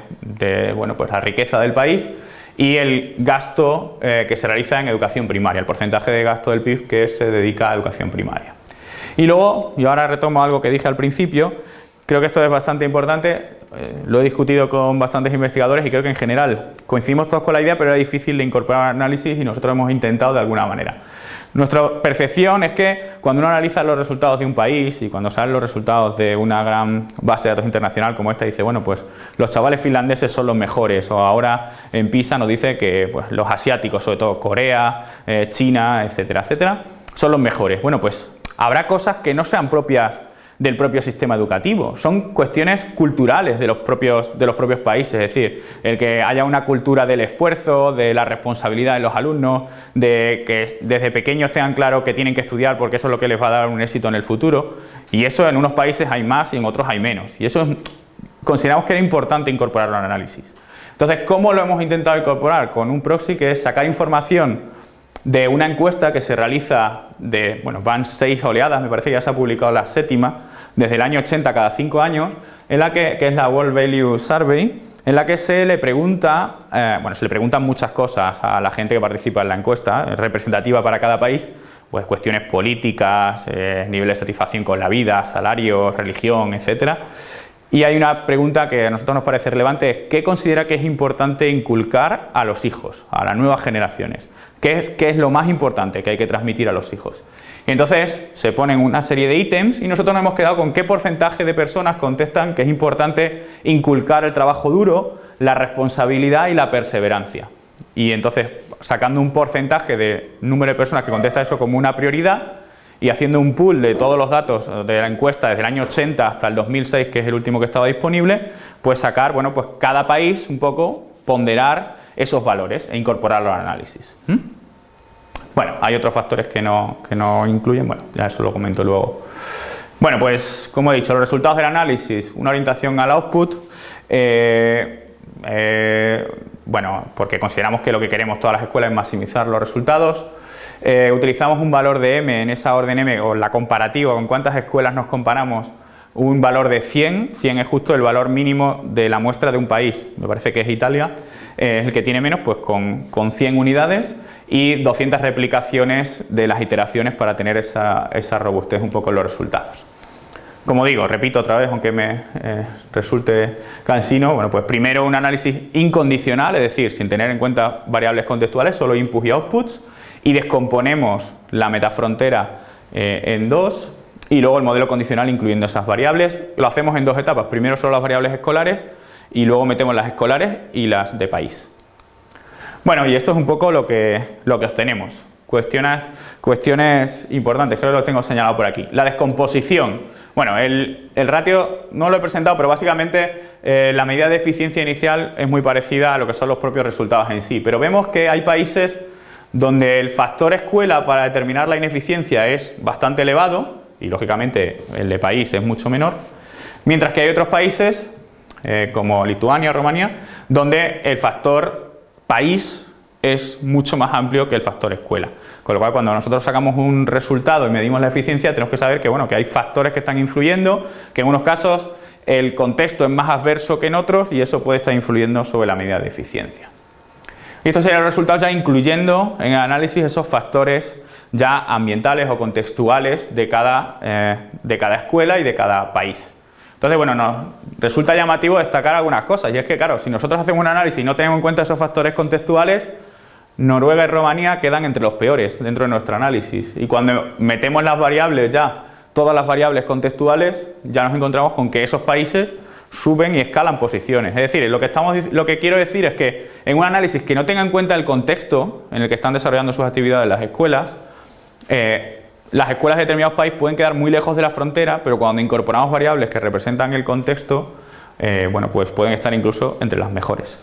bueno, pues la riqueza del país y el gasto que se realiza en educación primaria, el porcentaje de gasto del PIB que se dedica a educación primaria. Y luego, y ahora retomo algo que dije al principio, creo que esto es bastante importante, eh, lo he discutido con bastantes investigadores y creo que en general coincidimos todos con la idea, pero era difícil de incorporar análisis y nosotros hemos intentado de alguna manera. Nuestra percepción es que cuando uno analiza los resultados de un país y cuando salen los resultados de una gran base de datos internacional como esta, dice, bueno, pues los chavales finlandeses son los mejores, o ahora en PISA nos dice que pues, los asiáticos, sobre todo Corea, eh, China, etcétera, etcétera, son los mejores. Bueno, pues Habrá cosas que no sean propias del propio sistema educativo, son cuestiones culturales de los, propios, de los propios países, es decir, el que haya una cultura del esfuerzo, de la responsabilidad de los alumnos, de que desde pequeños tengan claro que tienen que estudiar porque eso es lo que les va a dar un éxito en el futuro, y eso en unos países hay más y en otros hay menos, y eso consideramos que era importante incorporarlo al análisis. Entonces, ¿cómo lo hemos intentado incorporar? Con un proxy que es sacar información de una encuesta que se realiza de, bueno, van seis oleadas, me parece que ya se ha publicado la séptima, desde el año 80 cada cinco años, en la que, es la World Value Survey, en la que se le pregunta, eh, bueno, se le preguntan muchas cosas a la gente que participa en la encuesta, representativa para cada país, pues cuestiones políticas, eh, nivel de satisfacción con la vida, salarios, religión, etcétera, y hay una pregunta que a nosotros nos parece relevante, ¿qué considera que es importante inculcar a los hijos, a las nuevas generaciones? ¿Qué es, qué es lo más importante que hay que transmitir a los hijos? Y entonces se ponen una serie de ítems y nosotros nos hemos quedado con qué porcentaje de personas contestan que es importante inculcar el trabajo duro, la responsabilidad y la perseverancia. Y entonces, sacando un porcentaje de número de personas que contesta eso como una prioridad, y haciendo un pool de todos los datos de la encuesta desde el año 80 hasta el 2006, que es el último que estaba disponible, pues sacar, bueno, pues cada país un poco ponderar esos valores e incorporarlos al análisis. ¿Mm? Bueno, hay otros factores que no, que no incluyen, bueno, ya eso lo comento luego. Bueno, pues como he dicho, los resultados del análisis, una orientación al output, eh, eh, bueno, porque consideramos que lo que queremos todas las escuelas es maximizar los resultados, eh, utilizamos un valor de m en esa orden m o la comparativa con cuántas escuelas nos comparamos un valor de 100, 100 es justo el valor mínimo de la muestra de un país, me parece que es Italia, eh, es el que tiene menos, pues con, con, 100 unidades y 200 replicaciones de las iteraciones para tener esa, esa robustez un poco en los resultados. Como digo, repito otra vez, aunque me eh, resulte cansino, bueno, pues primero un análisis incondicional, es decir, sin tener en cuenta variables contextuales, solo inputs y outputs, y descomponemos la metafrontera eh, en dos y luego el modelo condicional incluyendo esas variables. Lo hacemos en dos etapas, primero solo las variables escolares y luego metemos las escolares y las de país. Bueno, y esto es un poco lo que, lo que obtenemos. Cuestiones, cuestiones importantes, creo que lo tengo señalado por aquí. La descomposición. Bueno, el, ratio no lo he presentado, pero básicamente eh, la medida de eficiencia inicial es muy parecida a lo que son los propios resultados en sí. Pero vemos que hay países donde el factor escuela para determinar la ineficiencia es bastante elevado y lógicamente el de país es mucho menor, mientras que hay otros países eh, como Lituania o Rumanía donde el factor país es mucho más amplio que el factor escuela. Con lo cual cuando nosotros sacamos un resultado y medimos la eficiencia tenemos que saber que, bueno, que hay factores que están influyendo, que en unos casos el contexto es más adverso que en otros y eso puede estar influyendo sobre la medida de eficiencia. Y estos serían los resultados ya incluyendo en el análisis esos factores ya ambientales o contextuales de cada, eh, de cada escuela y de cada país. Entonces, bueno, nos resulta llamativo destacar algunas cosas y es que, claro, si nosotros hacemos un análisis y no tenemos en cuenta esos factores contextuales, Noruega y Rumanía quedan entre los peores dentro de nuestro análisis y cuando metemos las variables ya, todas las variables contextuales, ya nos encontramos con que esos países suben y escalan posiciones. Es decir, lo que, estamos, lo que quiero decir es que en un análisis que no tenga en cuenta el contexto en el que están desarrollando sus actividades las escuelas, eh, las escuelas de determinados países pueden quedar muy lejos de la frontera, pero cuando incorporamos variables que representan el contexto, eh, bueno, pues pueden estar incluso entre las mejores.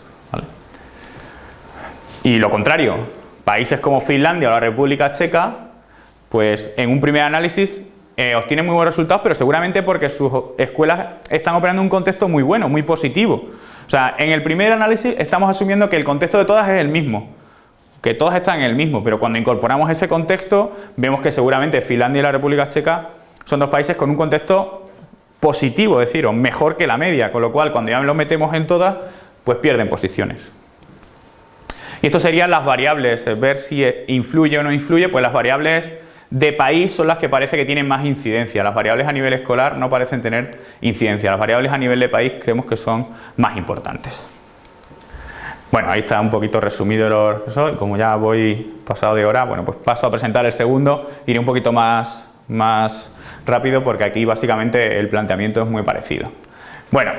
Y lo contrario, países como Finlandia o la República Checa, pues en un primer análisis eh, obtienen muy buenos resultados, pero seguramente porque sus escuelas están operando en un contexto muy bueno, muy positivo. O sea, en el primer análisis estamos asumiendo que el contexto de todas es el mismo, que todas están en el mismo, pero cuando incorporamos ese contexto vemos que seguramente Finlandia y la República Checa son dos países con un contexto positivo, es decir, o mejor que la media, con lo cual cuando ya lo metemos en todas, pues pierden posiciones. Y esto serían las variables, eh, ver si influye o no influye, pues las variables de país son las que parece que tienen más incidencia. Las variables a nivel escolar no parecen tener incidencia. Las variables a nivel de país creemos que son más importantes. Bueno, ahí está un poquito resumido eso y como ya voy pasado de hora, bueno, pues paso a presentar el segundo, iré un poquito más, más rápido porque aquí básicamente el planteamiento es muy parecido. Bueno,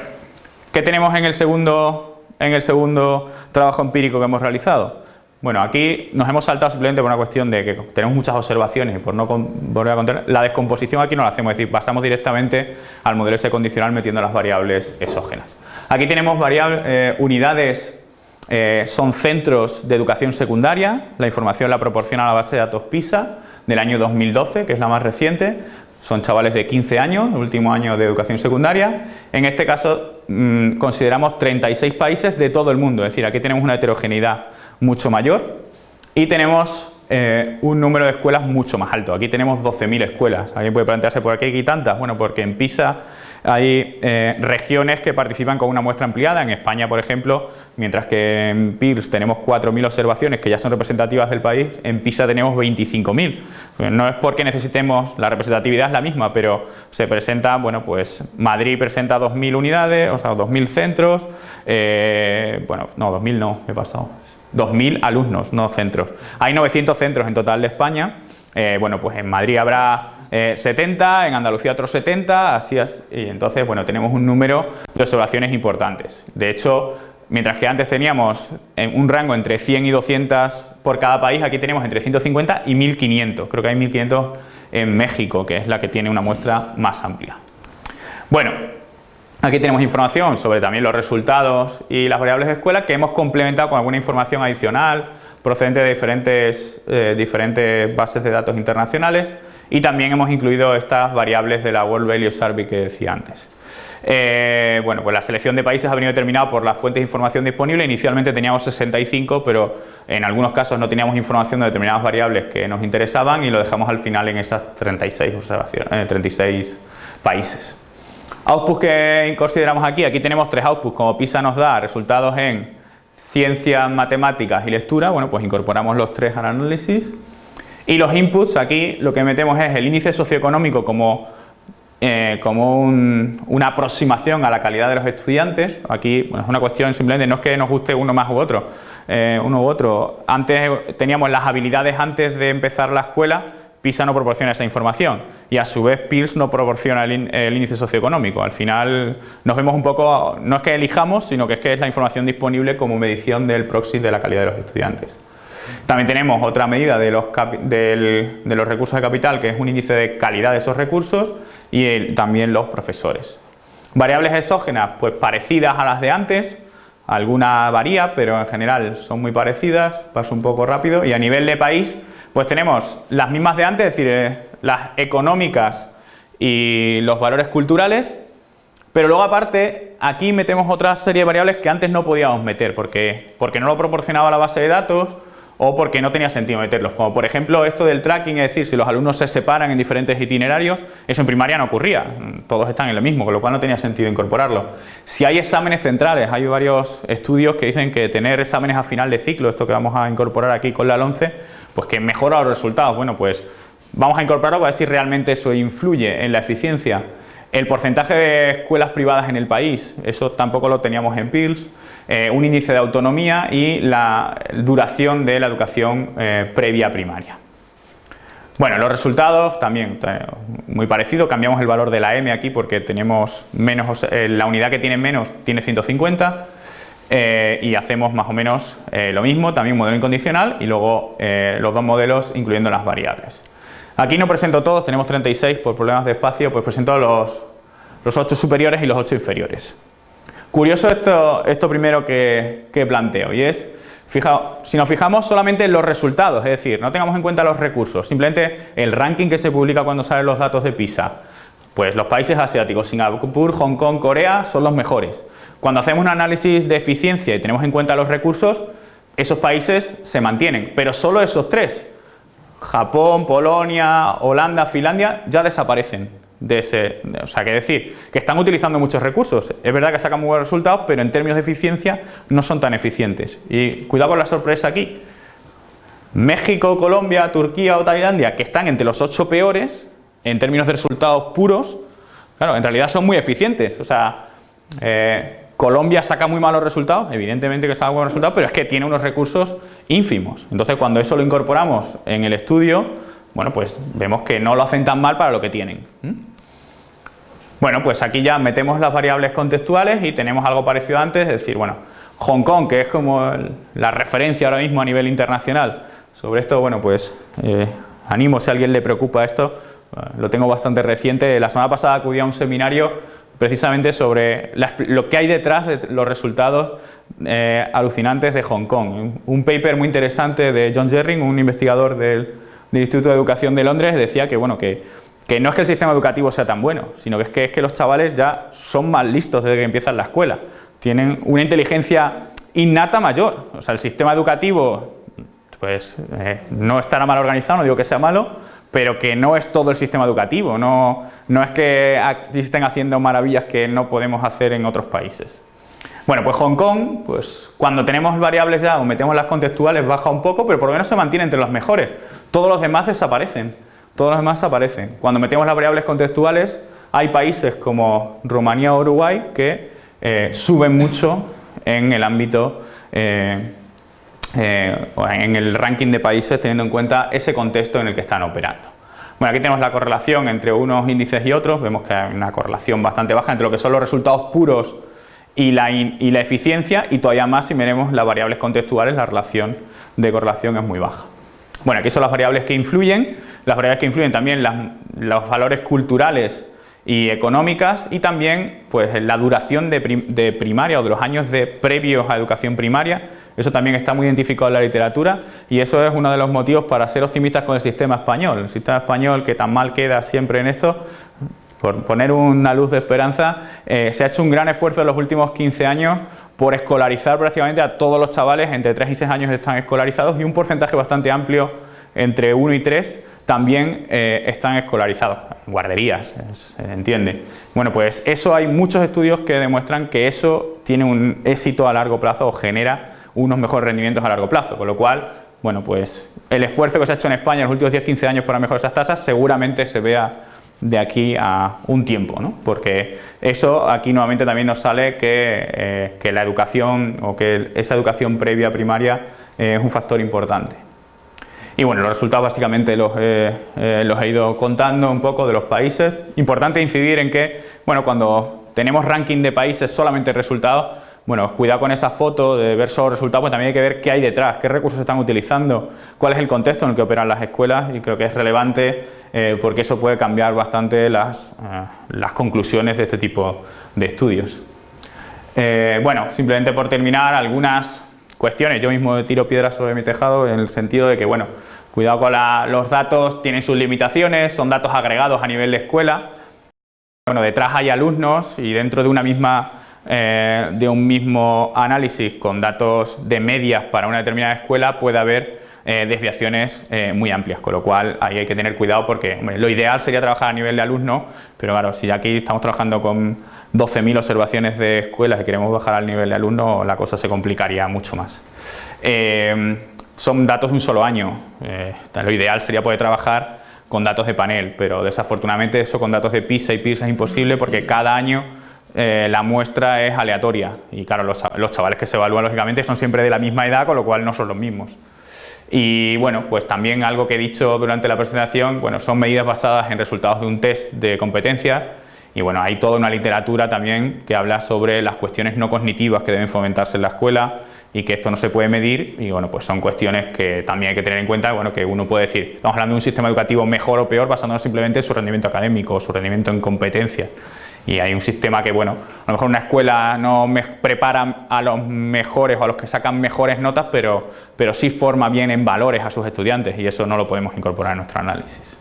¿qué tenemos en el segundo, en el segundo trabajo empírico que hemos realizado? Bueno, aquí nos hemos saltado simplemente por una cuestión de que tenemos muchas observaciones y por no volver a contar, la descomposición aquí no la hacemos, es decir, pasamos directamente al modelo S condicional metiendo las variables exógenas. Aquí tenemos variables, eh, unidades, eh, son centros de educación secundaria, la información la proporciona la base de datos PISA del año 2012, que es la más reciente, son chavales de 15 años, último año de educación secundaria. En este caso mm, consideramos 36 países de todo el mundo, es decir, aquí tenemos una heterogeneidad mucho mayor y tenemos eh, un número de escuelas mucho más alto. Aquí tenemos 12.000 escuelas. ¿Alguien puede plantearse por qué hay tantas? Bueno, porque en PISA hay eh, regiones que participan con una muestra ampliada. En España, por ejemplo, mientras que en PIRS tenemos 4.000 observaciones que ya son representativas del país, en PISA tenemos 25.000. No es porque necesitemos, la representatividad es la misma, pero se presenta, bueno, pues Madrid presenta 2.000 unidades, o sea, 2.000 centros, eh, bueno, no, 2.000 no, he pasado, 2.000 alumnos, no centros. Hay 900 centros en total de España, eh, bueno, pues en Madrid habrá 70, eh, en Andalucía otros 70, así es, y entonces, bueno, tenemos un número de observaciones importantes. De hecho, mientras que antes teníamos un rango entre 100 y 200 por cada país, aquí tenemos entre 150 y 1500, creo que hay 1500 en México, que es la que tiene una muestra más amplia. Bueno, Aquí tenemos información sobre también los resultados y las variables de escuela que hemos complementado con alguna información adicional procedente de diferentes, eh, diferentes bases de datos internacionales y también hemos incluido estas variables de la World Value Survey que decía antes. Eh, bueno, pues la selección de países ha venido determinada por las fuentes de información disponible. Inicialmente teníamos 65, pero en algunos casos no teníamos información de determinadas variables que nos interesaban y lo dejamos al final en esas 36, observaciones, 36 eh, países. Outputs que consideramos aquí, aquí tenemos tres outputs, como PISA nos da resultados en ciencias, matemáticas y lectura, bueno pues incorporamos los tres al análisis. Y los inputs, aquí lo que metemos es el índice socioeconómico como, eh, como una aproximación a la calidad de los estudiantes. Aquí es una cuestión simplemente, no es que nos guste uno más u otro, eh, uno u otro. Antes teníamos las habilidades antes de empezar la escuela, PISA no proporciona esa información y a su vez PIRS no proporciona el, índice socioeconómico. Al final nos vemos un poco, no es que elijamos, sino que es que es la información disponible como medición del proxy de la calidad de los estudiantes. También tenemos otra medida de los, de los recursos de capital, que es un índice de calidad de esos recursos y también los profesores. Variables exógenas, pues parecidas a las de antes, alguna varía, pero en general son muy parecidas, paso un poco rápido, y a nivel de país, pues tenemos las mismas de antes, es decir, eh, las económicas y los valores culturales, pero luego aparte aquí metemos otra serie de variables que antes no podíamos meter porque, porque no lo proporcionaba la base de datos o porque no tenía sentido meterlos, como por ejemplo esto del tracking, es decir, si los alumnos se separan en diferentes itinerarios, eso en primaria no ocurría, todos están en lo mismo, con lo cual no tenía sentido incorporarlo. Si hay exámenes centrales, hay varios estudios que dicen que tener exámenes a final de ciclo, esto que vamos a incorporar aquí con la 11, pues que mejora los resultados. Bueno, pues vamos a incorporarlo para ver si realmente eso influye en la eficiencia. El porcentaje de escuelas privadas en el país, eso tampoco lo teníamos en PILS. Eh, un índice de autonomía y la duración de la educación eh, previa primaria. Bueno, los resultados también eh, muy parecido, cambiamos el valor de la M aquí porque tenemos menos, la unidad que tiene menos tiene 150, eh, y hacemos más o menos lo mismo, también modelo incondicional y luego los dos modelos incluyendo las variables. Aquí no presento todos, tenemos 36 por problemas de espacio, pues presento los, los 8 superiores y los 8 inferiores. Curioso esto, esto primero que, planteo y es si nos fijamos solamente en los resultados, es decir, no tengamos en cuenta los recursos, simplemente el ranking que se publica cuando salen los datos de PISA, pues los países asiáticos, Singapur, Hong Kong, Corea, son los mejores. Cuando hacemos un análisis de eficiencia y tenemos en cuenta los recursos, esos países se mantienen, pero solo esos tres, Japón, Polonia, Holanda, Finlandia, ya desaparecen de ese, o sea, que decir, que están utilizando muchos recursos. Es verdad que sacan muy buenos resultados, pero en términos de eficiencia no son tan eficientes. Y cuidado con la sorpresa aquí. México, Colombia, Turquía o Tailandia, que están entre los ocho peores en términos de resultados puros, claro, en realidad son muy eficientes. O sea, eh, Colombia saca muy malos resultados, evidentemente que saca buenos resultados, pero es que tiene unos recursos ínfimos. Entonces, cuando eso lo incorporamos en el estudio, bueno, pues vemos que no lo hacen tan mal para lo que tienen. Bueno, pues aquí ya metemos las variables contextuales y tenemos algo parecido antes, es decir, bueno, Hong Kong, que es como la referencia ahora mismo a nivel internacional. Sobre esto, bueno, pues eh, animo si a alguien le preocupa esto, eh, lo tengo bastante reciente. La semana pasada acudí a un seminario precisamente sobre lo que hay detrás de los resultados eh, alucinantes de Hong Kong. Un paper muy interesante de John Jerring, un investigador del del Instituto de Educación de Londres decía que, bueno, que, no es que el sistema educativo sea tan bueno, sino que es, que es que los chavales ya son más listos desde que empiezan la escuela. Tienen una inteligencia innata mayor. O sea, el sistema educativo pues eh, no estará mal organizado, no digo que sea malo, pero que no es todo el sistema educativo, no, no es que estén haciendo maravillas que no podemos hacer en otros países. Bueno, pues Hong Kong, pues cuando tenemos variables ya o metemos las contextuales baja un poco, pero por lo menos se mantiene entre los mejores. Todos los demás desaparecen, todos los demás desaparecen. Cuando metemos las variables contextuales, hay países como Rumanía o Uruguay que eh, suben mucho en el ámbito, eh, eh, en el ranking de países teniendo en cuenta ese contexto en el que están operando. Bueno, aquí tenemos la correlación entre unos índices y otros, vemos que hay una correlación bastante baja entre lo que son los resultados puros y la, y la eficiencia y todavía más si miremos las variables contextuales, la relación de correlación es muy baja. Bueno, aquí son las variables que influyen, las variables que influyen también los valores culturales y económicas y también pues la duración de, primaria o de los años de previos a educación primaria, eso también está muy identificado en la literatura y eso es uno de los motivos para ser optimistas con el sistema español. El sistema español que tan mal queda siempre en esto, por poner una luz de esperanza, eh, se ha hecho un gran esfuerzo en los últimos 15 años por escolarizar prácticamente a todos los chavales, entre 3 y 6 años están escolarizados y un porcentaje bastante amplio, entre 1 y 3, también eh, están escolarizados, guarderías, se entiende. Bueno, pues eso hay muchos estudios que demuestran que eso tiene un éxito a largo plazo o genera unos mejores rendimientos a largo plazo, con lo cual, bueno, pues el esfuerzo que se ha hecho en España en los últimos 10-15 años para mejorar esas tasas seguramente se vea de aquí a un tiempo, ¿no? porque eso aquí nuevamente también nos sale que, eh, la educación o que esa educación previa primaria eh, es un factor importante. Y bueno, los resultados básicamente los, eh, los he ido contando un poco de los países. Importante incidir en que, bueno, cuando tenemos ranking de países solamente resultados, bueno, cuidado con esa foto de ver solo resultados, pues también hay que ver qué hay detrás, qué recursos están utilizando, cuál es el contexto en el que operan las escuelas y creo que es relevante eh, porque eso puede cambiar bastante las, eh, las, conclusiones de este tipo de estudios. Eh, bueno, simplemente por terminar, algunas cuestiones. Yo mismo tiro piedras sobre mi tejado en el sentido de que, bueno, cuidado con los datos, tienen sus limitaciones, son datos agregados a nivel de escuela. Bueno, detrás hay alumnos y dentro de una misma de un mismo análisis con datos de medias para una determinada escuela puede haber eh, desviaciones eh, muy amplias, con lo cual hay que tener cuidado porque lo ideal sería trabajar a nivel de alumno, pero claro, si aquí estamos trabajando con 12.000 observaciones de escuelas y queremos bajar al nivel de alumno, la cosa se complicaría mucho más. Eh, son datos de un solo año, lo ideal sería poder trabajar con datos de panel, pero desafortunadamente eso con datos de PISA y PISA es imposible porque cada año la muestra es aleatoria y claro, los, los, chavales que se evalúan lógicamente son siempre de la misma edad, con lo cual no son los mismos. Y bueno, pues también algo que he dicho durante la presentación, bueno, son medidas basadas en resultados de un test de competencia. Y bueno, hay toda una literatura también que habla sobre las cuestiones no cognitivas que deben fomentarse en la escuela y que esto no se puede medir. Y bueno, pues son cuestiones que también hay que tener en cuenta, bueno, que uno puede decir, estamos hablando de un sistema educativo mejor o peor basándonos simplemente en su rendimiento académico o su rendimiento en competencias Y hay un sistema que, bueno, a lo mejor una escuela no me prepara a los mejores o a los que sacan mejores notas, pero, pero sí forma bien en valores a sus estudiantes y eso no lo podemos incorporar en nuestro análisis.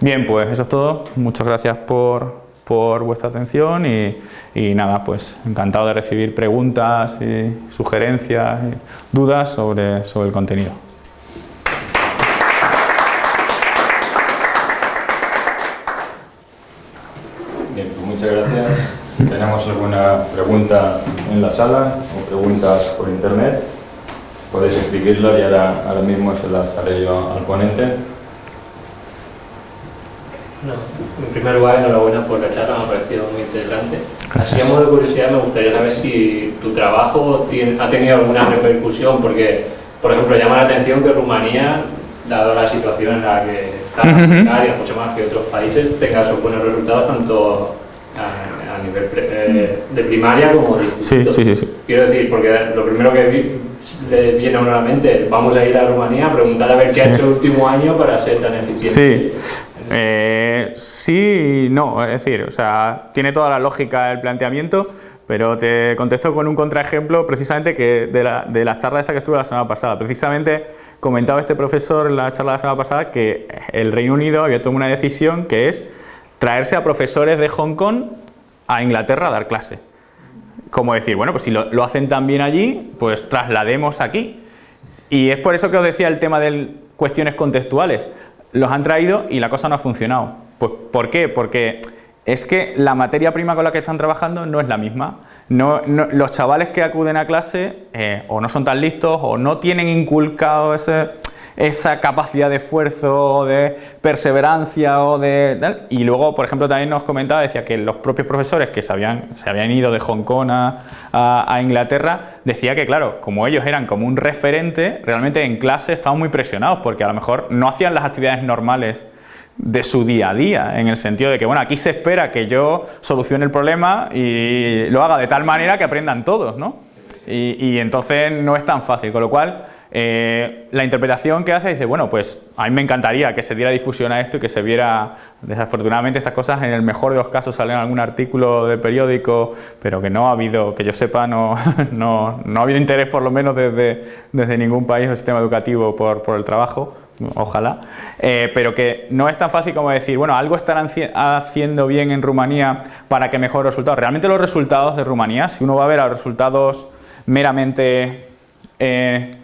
Bien, pues eso es todo. Muchas gracias por, por vuestra atención y, y, nada, pues encantado de recibir preguntas y sugerencias y dudas sobre, sobre el contenido. Bien, pues muchas gracias. Si tenemos alguna pregunta en la sala o preguntas por internet, podéis escribirlo y ahora, ahora mismo se las haré yo al ponente. No, en primer lugar, enhorabuena por la charla, me ha parecido muy interesante. Así a modo de curiosidad, me gustaría saber si tu trabajo tiene, ha tenido alguna repercusión, porque, por ejemplo, llama la atención que Rumanía, dado la situación en la que está, Ujú. Bulgaria, mucho más que otros países, tenga esos buenos resultados tanto a, a nivel eh, de primaria como de Sí, instituto. sí, sí. sí. Quiero decir, porque lo primero que vi- le viene a uno a la mente, vamos a ir a Rumanía a preguntar a ver qué ha hecho el último año para ser tan eficiente. Sí. Eh, sí no, es decir, o sea, tiene toda la lógica el planteamiento, pero te contesto con un contraejemplo precisamente que de la, de la charla esta que estuve la semana pasada. Precisamente comentaba este profesor en la charla de la semana pasada que el Reino Unido había tomado una decisión que es traerse a profesores de Hong Kong a Inglaterra a dar clase. Como decir, bueno, pues si lo, lo hacen tan bien allí, pues traslademos aquí. Y es por eso que os decía el tema de cuestiones contextuales. Los han traído y la cosa no ha funcionado. Pues, ¿Por qué? Porque es que la materia prima con la que están trabajando no es la misma. No, los chavales que acuden a clase eh, o no son tan listos o no tienen inculcado ese, esa capacidad de esfuerzo, de perseverancia o de tal. Y luego, por ejemplo, también nos comentaba, decía que los propios profesores que se habían, se habían ido de Hong Kong a, Inglaterra, decía que claro, como ellos eran como un referente, realmente en clase estaban muy presionados porque a lo mejor no hacían las actividades normales de su día a día, en el sentido de que, bueno, aquí se espera que yo solucione el problema y lo haga de tal manera que aprendan todos, ¿no? Y entonces no es tan fácil, con lo cual eh, la interpretación que hace dice, bueno, pues a mí me encantaría que se diera difusión a esto y que se viera, desafortunadamente estas cosas en el mejor de los casos salen en algún artículo de periódico, pero que no ha habido, que yo sepa, no, [LAUGHS] no, no ha habido interés por lo menos desde, desde ningún país o sistema educativo por, por el trabajo, ojalá, eh, pero que no es tan fácil como decir, bueno, algo estarán haci- haciendo bien en Rumanía para que mejore resultados. Realmente los resultados de Rumanía, si uno va a ver a los resultados meramente... eh,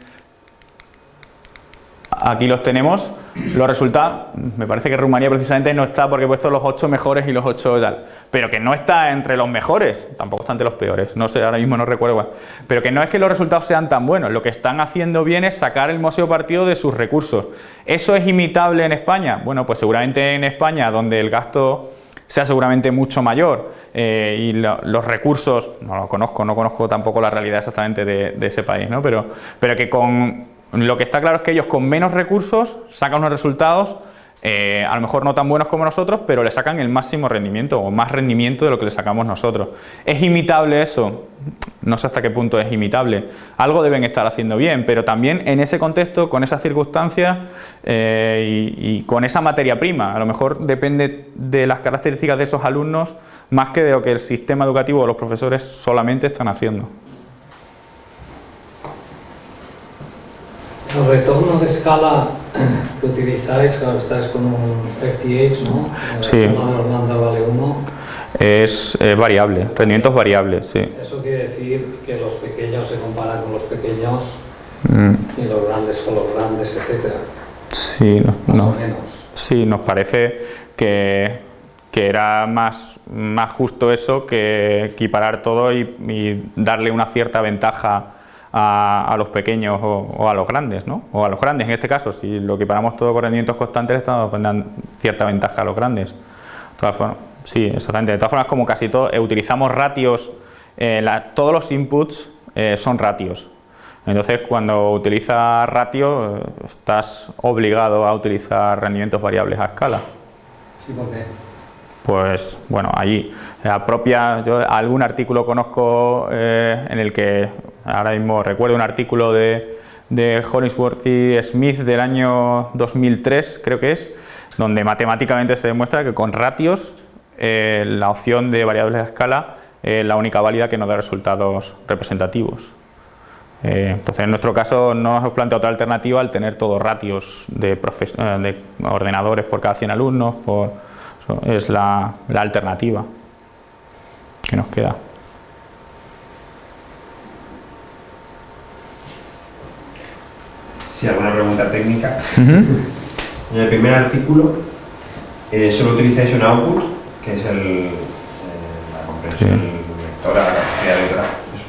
aquí los tenemos, los resultados, me parece que Rumanía precisamente no está porque he puesto los 8 mejores y los 8 tal, pero que no está entre los mejores, tampoco está entre los peores, no sé, ahora mismo no recuerdo pero que no es que los resultados sean tan buenos, lo que están haciendo bien es sacar el museo partido de sus recursos. ¿Eso es imitable en España? Bueno, pues seguramente en España, donde el gasto sea seguramente mucho mayor eh, y lo- los recursos, no lo conozco, no conozco tampoco la realidad exactamente de, de ese país, ¿no? pero, pero que con lo que está claro es que ellos con menos recursos sacan unos resultados eh, a lo mejor no tan buenos como nosotros, pero le sacan el máximo rendimiento o más rendimiento de lo que le sacamos nosotros. ¿Es imitable eso? No sé hasta qué punto es imitable. Algo deben estar haciendo bien, pero también en ese contexto, con esas circunstancias eh, y, y con esa materia prima. A lo mejor depende de las características de esos alumnos más que de lo que el sistema educativo o los profesores solamente están haciendo. El retorno de escala [CLEARS THROAT] que utilizáis, claro, estáis con un FTH, ¿no? La Sí. lambda vale 1. Es eh, variable, rendimientos variables, sí. Eso quiere decir que los pequeños se comparan con los pequeños Mm, y los grandes con los grandes, etcétera. Sí, no, Más o menos. Sí, nos parece que, que era más, más justo eso que equiparar todo y, y darle una cierta ventaja a, a los pequeños o, o a los grandes, ¿no? O a los grandes en este caso, si lo equiparamos todo con rendimientos constantes, le estamos dando cierta ventaja a los grandes. De todas formas, sí, exactamente. De todas formas, como casi todo, eh, utilizamos ratios, eh, la- todos los inputs eh, son ratios. Entonces, cuando utilizas ratio, estás obligado a utilizar rendimientos variables a escala. Sí, porque Pues bueno, allí, la propia, yo algún artículo conozco eh, en el que, ahora mismo recuerdo un artículo de, de Hollingsworth y Smith del año 2003, creo que es, donde matemáticamente se demuestra que con ratios eh, la opción de variables de escala es la única válida que nos da resultados representativos. Eh, entonces, en nuestro caso no nos hemos otra alternativa al tener todos ratios de, de ordenadores por cada 100 alumnos, es la alternativa que nos queda. Sí, alguna pregunta técnica. En el primer artículo eh, solo utilizáis un output, que es el, eh, la comprensión lectora, la capacidad lectora.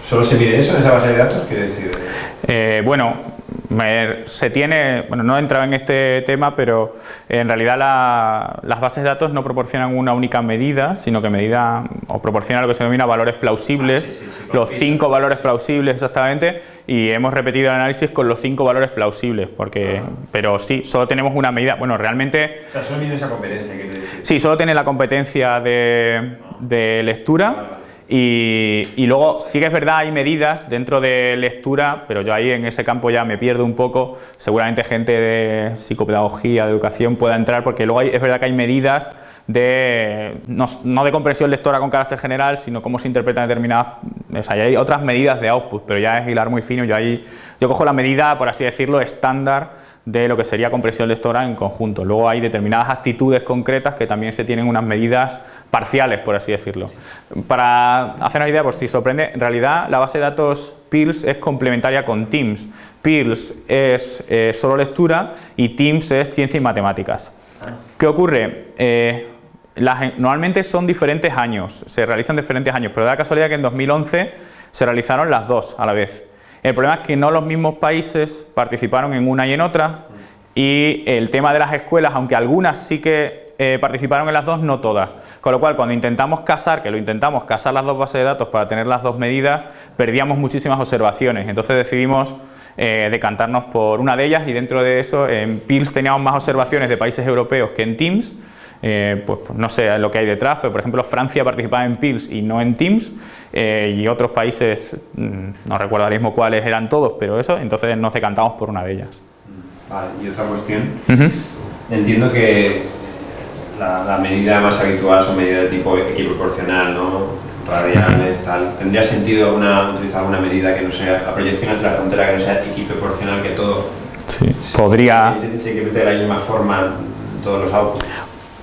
¿Solo se mide eso en esa base de datos? Quiere decir... Eh, bueno, se tiene, bueno, no he entrado en este tema, pero en realidad las bases de datos no proporcionan una única medida, sino que medida o proporcionan lo que se denomina valores plausibles, ah, los cinco valores plausibles exactamente, y hemos repetido el análisis con los cinco valores plausibles, porque, pero sí, solo tenemos una medida, bueno, realmente... solo tiene esa competencia, quiere decir. Sí, solo tiene la competencia de, de lectura. Y, luego sí que es verdad, hay medidas dentro de lectura, pero yo ahí en ese campo ya me pierdo un poco, seguramente gente de psicopedagogía, de educación pueda entrar, porque luego es verdad que hay medidas de, no, de comprensión lectora con carácter general, sino cómo se interpretan determinadas, o sea, hay otras medidas de output, pero ya es hilar muy fino, yo ahí, yo cojo la medida, por así decirlo, estándar de lo que sería compresión lectora en conjunto. Luego hay determinadas actitudes concretas que también se tienen unas medidas parciales, por así decirlo. Para hacer una idea, por si sorprende, en realidad la base de datos PILS es complementaria con TIMS. PILS es eh, solo lectura y TIMS es ciencia y matemáticas. ¿Qué ocurre? Eh, normalmente son diferentes años, se realizan diferentes años, pero da casualidad que en 2011 se realizaron las dos a la vez. El problema es que no los mismos países participaron en una y en otra y el tema de las escuelas, aunque algunas sí que eh, participaron en las dos, no todas. Con lo cual, cuando intentamos casar, que lo intentamos, casar las dos bases de datos para tener las dos medidas, perdíamos muchísimas observaciones. Entonces decidimos eh, decantarnos por una de ellas y dentro de eso en PILS teníamos más observaciones de países europeos que en TIMS eh, pues, pues, no sé lo que hay detrás, pero por ejemplo Francia participaba en PILS y no en TIMS eh, y otros países, mm, no recuerdo ahora mismo cuáles eran todos, pero eso, entonces nos decantamos por una de ellas. Vale, y otra cuestión, entiendo que la, medida más habitual son medidas de tipo equiproporcional, ¿no? radiales, tal. ¿Tendría sentido utilizar alguna medida que no sea, la proyección hacia la frontera que no sea equiproporcional que todo? Sí, podría... Se que de la misma forma todos los autos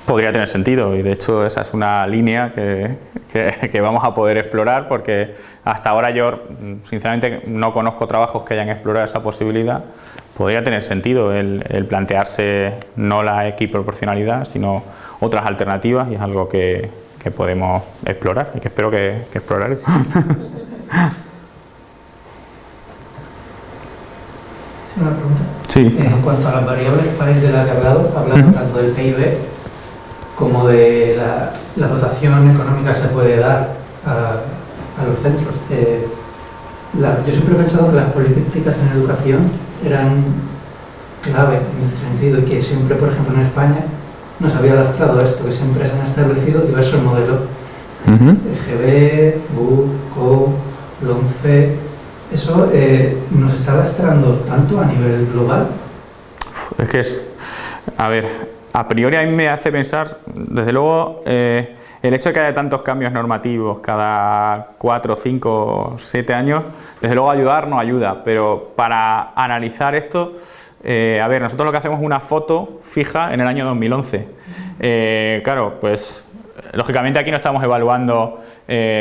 podría tener sentido y de hecho esa es una línea que, que, vamos a poder explorar porque hasta ahora yo sinceramente no conozco trabajos que hayan explorado esa posibilidad. Podría tener sentido el, plantearse no la equiproporcionalidad sino otras alternativas y es algo que, que podemos explorar y que espero que, que exploraré. [LAUGHS] Una pregunta. Sí. En cuanto a las variables país de la que hablado, hablando tanto del PIB como de la, la, dotación económica se puede dar a, los centros. Eh, yo siempre he pensado que las políticas en educación eran clave en este sentido y que siempre, por ejemplo, en España nos había lastrado esto, que siempre se han establecido diversos modelos. EGB, BU, CO, LONCE, eso eh, nos está lastrando tanto a nivel global. Es que es, a ver, a priori a mí me hace pensar, desde luego, eh, el hecho de que haya tantos cambios normativos cada 4, 5, 7 años, desde luego ayudar no ayuda, pero para analizar esto, eh, a ver, nosotros lo que hacemos es una foto fija en el año 2011. Eh, claro, pues lógicamente aquí no estamos evaluando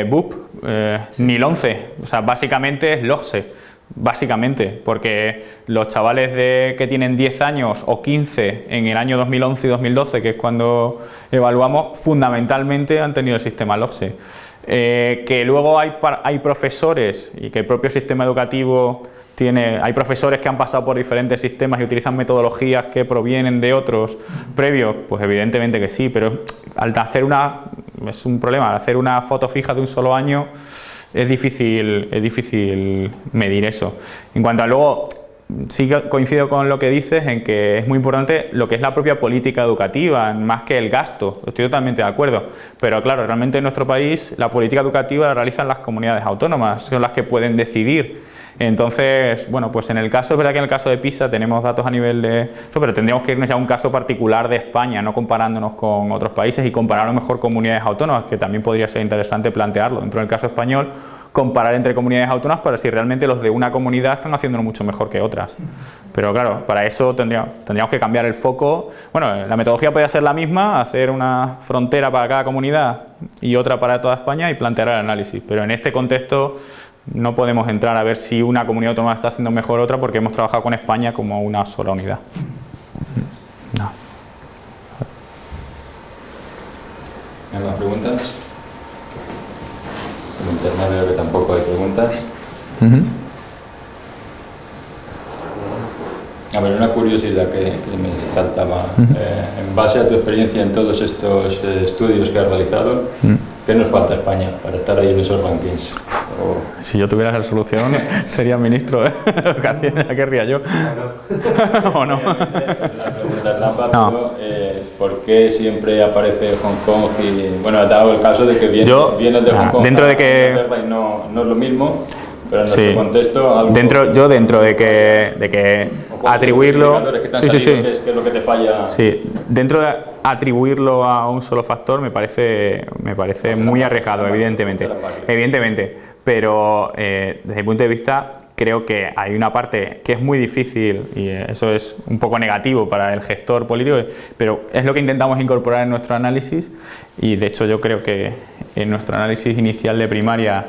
BUP ni el 11, o sea, básicamente es LOGSE básicamente, porque los chavales de, que tienen 10 años o 15 en el año 2011 y 2012, que es cuando evaluamos, fundamentalmente han tenido el sistema LOCSE. Eh, que luego hay, hay profesores y que el propio sistema educativo tiene, hay profesores que han pasado por diferentes sistemas y utilizan metodologías que provienen de otros previos, pues evidentemente que sí, pero al hacer una, es un problema, al hacer una foto fija de un solo año, es difícil, es difícil medir eso. En cuanto a luego, sí coincido con lo que dices en que es muy importante lo que es la propia política educativa, más que el gasto, estoy totalmente de acuerdo, pero claro, realmente en nuestro país la política educativa la realizan las comunidades autónomas, son las que pueden decidir Entonces, bueno, pues en el caso, es verdad que en el caso de PISA tenemos datos a nivel de eso, pero tendríamos que irnos ya a un caso particular de España, no comparándonos con otros países y comparar a lo mejor comunidades autónomas, que también podría ser interesante plantearlo. Dentro del caso español, comparar entre comunidades autónomas para si realmente los de una comunidad están haciéndolo mucho mejor que otras. Pero claro, para eso tendríamos, tendríamos que cambiar el foco. Bueno, la metodología podría ser la misma, hacer una frontera para cada comunidad y otra para toda España y plantear el análisis. Pero en este contexto no podemos entrar a ver si una comunidad autónoma está haciendo mejor otra porque hemos trabajado con España como una sola unidad. No. ¿Hay más preguntas? En internet veo que tampoco hay preguntas. A ver, una curiosidad que, que me saltaba. Eh, en base a tu experiencia en todos estos eh, estudios que has realizado, ¿qué nos falta a España para estar ahí en esos rankings? Si yo tuviera esa solución, [LAUGHS] sería ministro de [LAUGHS] Educación, ya querría yo. [LAUGHS] ¿O no? La pregunta es trampa, No. pero eh, ¿por qué siempre aparece Hong Kong? Y, bueno, ha dado el caso de que vienes, Yo, vienes de Hong ah, Kong dentro de que- no, no es lo mismo, pero en Sí. nuestro contexto... Algo, Dentro, yo dentro de que, de que atribuirlo... que Sí, sí, sí. ¿Qué es, qué es lo que te falla? Sí, dentro de atribuirlo a un solo factor me parece, me parece muy arriesgado, evidentemente. Evidentemente, pero eh, desde mi punto de vista creo que hay una parte que es muy difícil y eh, eso es un poco negativo para el gestor político, pero es lo que intentamos incorporar en nuestro análisis y de hecho yo creo que en nuestro análisis inicial de primaria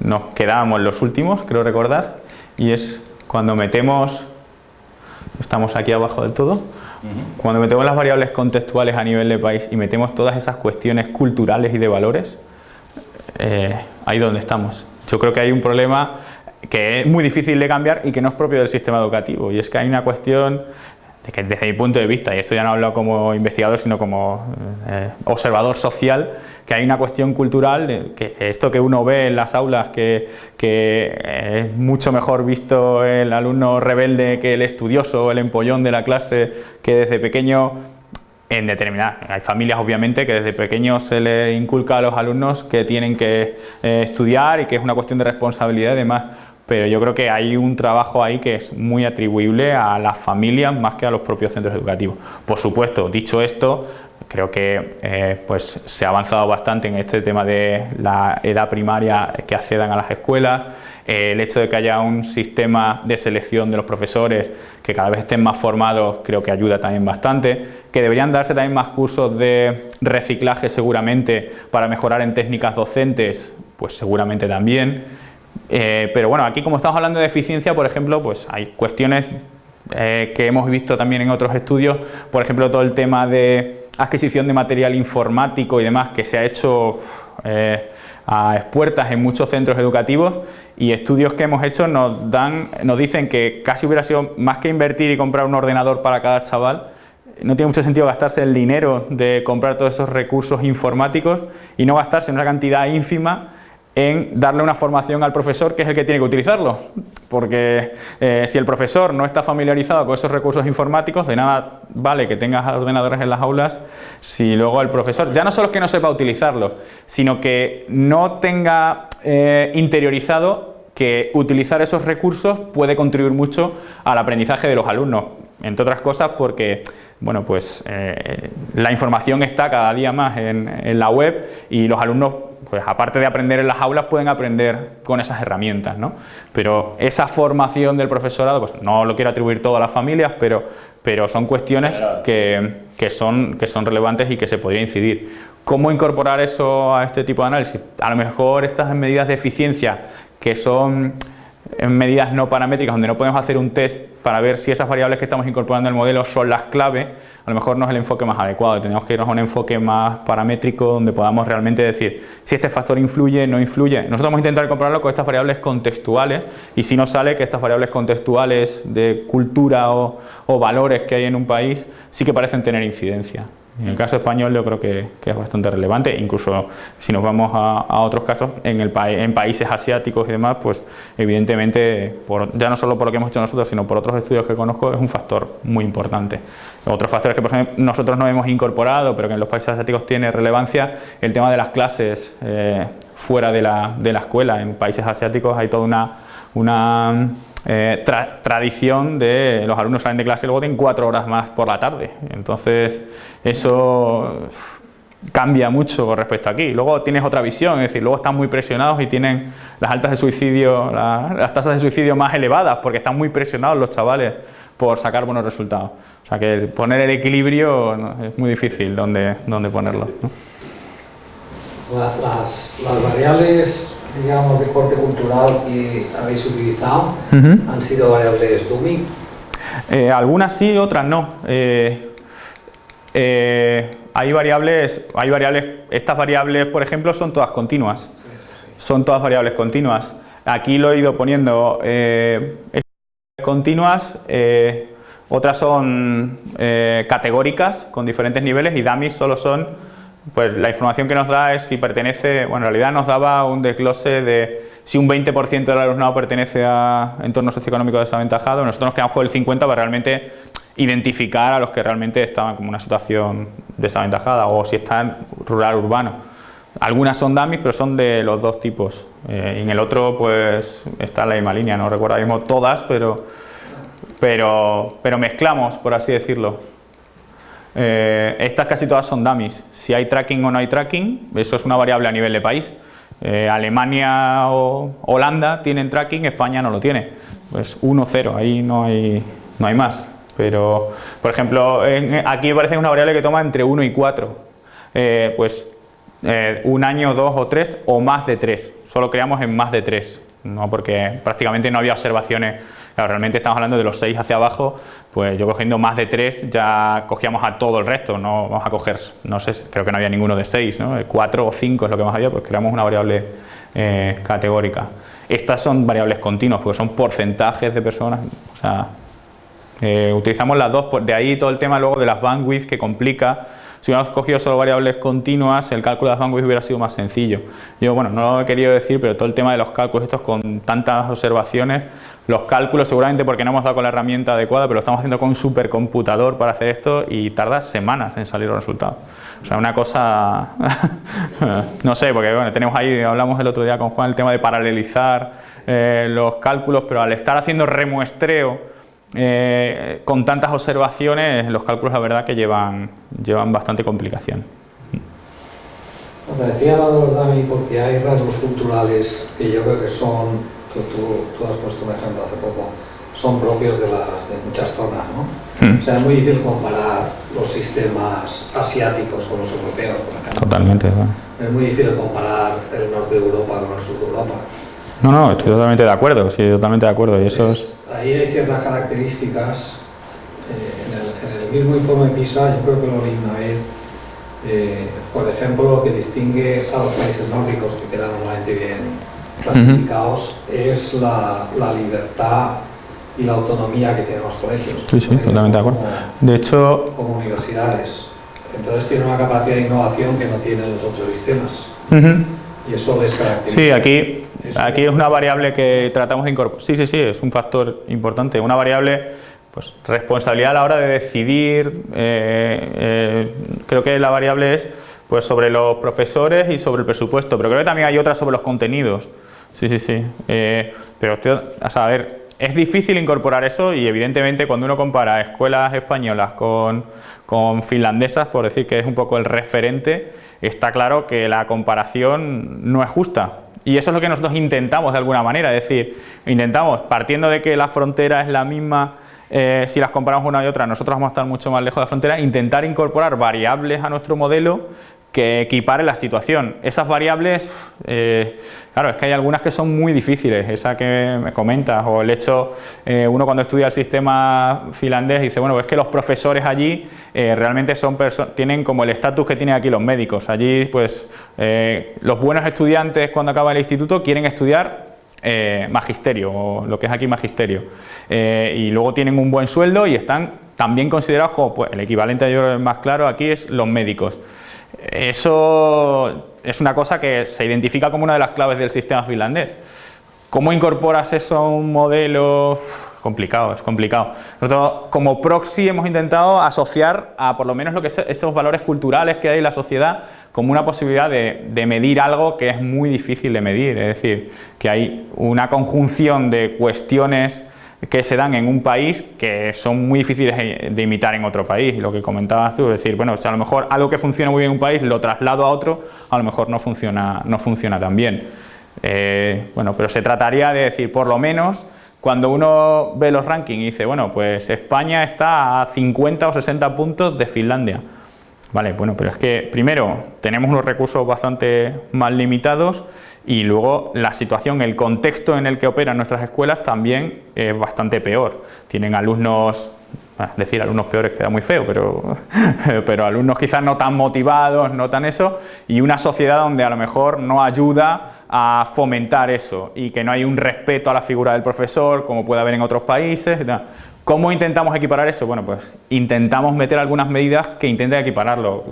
nos quedábamos los últimos, creo recordar, y es cuando metemos, estamos aquí abajo del todo, cuando metemos las variables contextuales a nivel de país y metemos todas esas cuestiones culturales y de valores, eh, ahí donde estamos. Yo creo que hay un problema que es muy difícil de cambiar y que no es propio del sistema educativo. Y es que hay una cuestión de que desde mi punto de vista, y esto ya no hablo como investigador, sino como eh, observador social, que hay una cuestión cultural, que esto que uno ve en las aulas, que, que eh, es mucho mejor visto el alumno rebelde que el estudioso, el empollón de la clase, que desde pequeño en determinadas, hay familias obviamente que desde pequeños se le inculca a los alumnos que tienen que eh, estudiar y que es una cuestión de responsabilidad y demás, pero yo creo que hay un trabajo ahí que es muy atribuible a las familias más que a los propios centros educativos. Por supuesto, dicho esto, creo que eh, pues se ha avanzado bastante en este tema de la edad primaria que accedan a las escuelas, el hecho de que haya un sistema de selección de los profesores que cada vez estén más formados creo que ayuda también bastante, que deberían darse también más cursos de reciclaje seguramente para mejorar en técnicas docentes, pues seguramente también. Eh, pero bueno, aquí como estamos hablando de eficiencia, por ejemplo, pues hay cuestiones eh, que hemos visto también en otros estudios, por ejemplo, todo el tema de adquisición de material informático y demás que se ha hecho eh, a expuertas en muchos centros educativos y estudios que hemos hecho nos, dan, nos dicen que casi hubiera sido más que invertir y comprar un ordenador para cada chaval, no tiene mucho sentido gastarse el dinero de comprar todos esos recursos informáticos y no gastarse una cantidad ínfima en darle una formación al profesor que es el que tiene que utilizarlo. Porque eh, si el profesor no está familiarizado con esos recursos informáticos, de nada vale que tengas ordenadores en las aulas si luego el profesor, ya no solo es que no sepa utilizarlos, sino que no tenga eh, interiorizado que utilizar esos recursos puede contribuir mucho al aprendizaje de los alumnos, entre otras cosas porque bueno, pues, eh, la información está cada día más en, en la web y los alumnos pues aparte de aprender en las aulas, pueden aprender con esas herramientas, ¿no? Pero esa formación del profesorado, pues no lo quiero atribuir todo a las familias, pero, pero son cuestiones que, que, son, que son relevantes y que se podría incidir. ¿Cómo incorporar eso a este tipo de análisis? A lo mejor estas medidas de eficiencia, que son en medidas no paramétricas donde no podemos hacer un test para ver si esas variables que estamos incorporando el modelo son las clave, a lo mejor no es el enfoque más adecuado, tenemos que irnos a un enfoque más paramétrico donde podamos realmente decir si este factor influye, no influye. Nosotros vamos a intentar compararlo con estas variables contextuales y si nos sale que estas variables contextuales de cultura o valores que hay en un país sí que parecen tener incidencia. En el caso español yo creo que, es bastante relevante, incluso si nos vamos a, otros casos, en, el pa en países asiáticos y demás, pues evidentemente, por, ya no solo por lo que hemos hecho nosotros, sino por otros estudios que conozco, es un factor muy importante. Otros factores que nosotros no hemos incorporado, pero que en los países asiáticos tiene relevancia, el tema de las clases eh, fuera de la escuela. En países asiáticos hay toda una una eh, tradición de los alumnos salen de clase y luego tienen cuatro horas más por la tarde. Entonces, eso cambia mucho con respecto a aquí. Luego tienes otra visión, es decir, luego están muy presionados y tienen las altas de suicidio, las tasas de suicidio más elevadas porque están muy presionados los chavales por sacar buenos resultados. O sea que poner el equilibrio es muy difícil donde, donde ponerlo. Las variables digamos, de corte cultural que habéis utilizado han sido variables dummy? Eh, algunas sí, otras no. Eh, eh, hay variables, hay variables, estas variables, por ejemplo, son todas continuas. Son todas variables continuas. Aquí lo he ido poniendo continuas, otras son categóricas con diferentes niveles y dummies solo son pues la información que nos da es si pertenece, bueno, en realidad nos daba un desglose de si un 20% del alumnado pertenece a entornos socioeconómicos desaventajados, nosotros nos quedamos con el 50% para realmente identificar a los que realmente estaban como una situación desaventajada o si están rural urbano. Algunas son dummies, pero son de los dos tipos. Eh, y en el otro, pues, está la misma línea, no recuerdo todas, pero, pero, pero mezclamos, por así decirlo. Eh, estas casi todas son dummies. Si hay tracking o no hay tracking, eso es una variable a nivel de país. Eh, Alemania o Holanda tienen tracking, España no lo tiene. Pues 1-0, ahí no hay, no hay más. Pero, por ejemplo, aquí parece una variable que toma entre 1 y 4. Eh, pues un año, dos o tres o más de tres. Solo creamos en más de tres, ¿no? porque prácticamente no había observaciones realmente estamos hablando de los 6 hacia abajo, pues yo cogiendo más de 3 ya cogíamos a todo el resto, no vamos a coger, no sé, creo que no había ninguno de 6, ¿no? 4 o 5 es lo que más había, pues creamos una variable eh, categórica. Estas son variables continuas, porque son porcentajes de personas, o sea, eh, utilizamos las dos, de ahí todo el tema luego de las bandwidth que complica si hubiéramos cogido solo variables continuas, el cálculo de las bandwidth hubiera sido más sencillo. Yo, bueno, no lo he querido decir, pero todo el tema de los cálculos estos con tantas observaciones, los cálculos seguramente porque no hemos dado con la herramienta adecuada, pero lo estamos haciendo con un supercomputador para hacer esto y tarda semanas en salir los resultados. O sea, una cosa, [LAUGHS] no sé, porque bueno, tenemos ahí, hablamos el otro día con Juan, el tema de paralelizar eh, los cálculos, pero al estar haciendo remuestreo, eh, con tantas observaciones, los cálculos la verdad que llevan, llevan bastante complicación. Te decía los DAMI porque hay rasgos culturales que yo creo que son, que tú, tú has puesto un ejemplo hace poco, son propios de, las, de muchas zonas, ¿no? Hmm. O sea, es muy difícil comparar los sistemas asiáticos con los europeos, por ejemplo. Totalmente, Es muy difícil comparar el norte de Europa con el sur de Europa. No, no, estoy totalmente de acuerdo, sí, totalmente de acuerdo. Y eso es... Ahí hay ciertas características. Eh, en, el, mismo informe PISA, yo creo que lo leí una vez, eh, por ejemplo, lo que distingue a los países nórdicos, que quedan normalmente bien clasificados, es la, la, libertad y la autonomía que tienen los colegios. Sí, sí, totalmente de acuerdo. de hecho... Como universidades. Entonces tiene una capacidad de innovación que no tienen los otros sistemas. Y eso les caracteriza. Sí, aquí Aquí es una variable que tratamos de incorporar. Sí, sí, sí, es un factor importante. Una variable, pues responsabilidad a la hora de decidir. Eh, eh, creo que la variable es pues sobre los profesores y sobre el presupuesto, pero creo que también hay otra sobre los contenidos. Sí, sí, sí. Eh, pero, a saber, es difícil incorporar eso y evidentemente cuando uno compara escuelas españolas con, con finlandesas, por decir que es un poco el referente, está claro que la comparación no es justa y eso es lo que nosotros intentamos de alguna manera, es decir, intentamos, partiendo de que la frontera es la misma, eh, si las comparamos una y otra, nosotros vamos a estar mucho más lejos de la frontera, intentar incorporar variables a nuestro modelo que equipare la situación. Esas variables, eh, claro, es que hay algunas que son muy difíciles, esa que me comentas, o el hecho, eh, uno cuando estudia el sistema finlandés dice, bueno, es que los profesores allí eh, realmente son tienen como el estatus que tienen aquí los médicos. Allí, pues, los buenos estudiantes cuando acaban el instituto quieren estudiar magisterio, o lo que es aquí magisterio, y luego tienen un buen sueldo y están también considerados como, pues, el equivalente yo más claro aquí es los médicos. Eso es una cosa que se identifica como una de las claves del sistema finlandés. ¿Cómo incorporas eso a un modelo complicado, es complicado. Nosotros como proxy hemos intentado asociar a por lo menos lo que esos valores culturales que hay en la sociedad como una posibilidad de, de, medir algo que es muy difícil de medir, es decir, que hay una conjunción de cuestiones que se dan en un país que son muy difíciles de imitar en otro país, lo que comentabas tú, es decir, bueno, si a lo mejor algo que funciona muy bien en un país lo traslado a otro, a lo mejor no funciona, no funciona tan bien. Eh, bueno, pero se trataría de decir, por lo menos, cuando uno ve los rankings y dice, bueno, pues España está a 50 o 60 puntos de Finlandia. Vale, bueno, pero es que primero tenemos unos recursos bastante más limitados y luego la situación, el contexto en el que operan nuestras escuelas también es bastante peor. Tienen alumnos, decir alumnos peores queda muy feo, pero, [LAUGHS] pero alumnos quizás no tan motivados, no tan eso, y una sociedad donde a lo mejor no ayuda a fomentar eso y que no hay un respeto a la figura del profesor como puede haber en otros países. ¿Cómo intentamos equiparar eso? Bueno, pues intentamos meter algunas medidas que intenten equipararlo.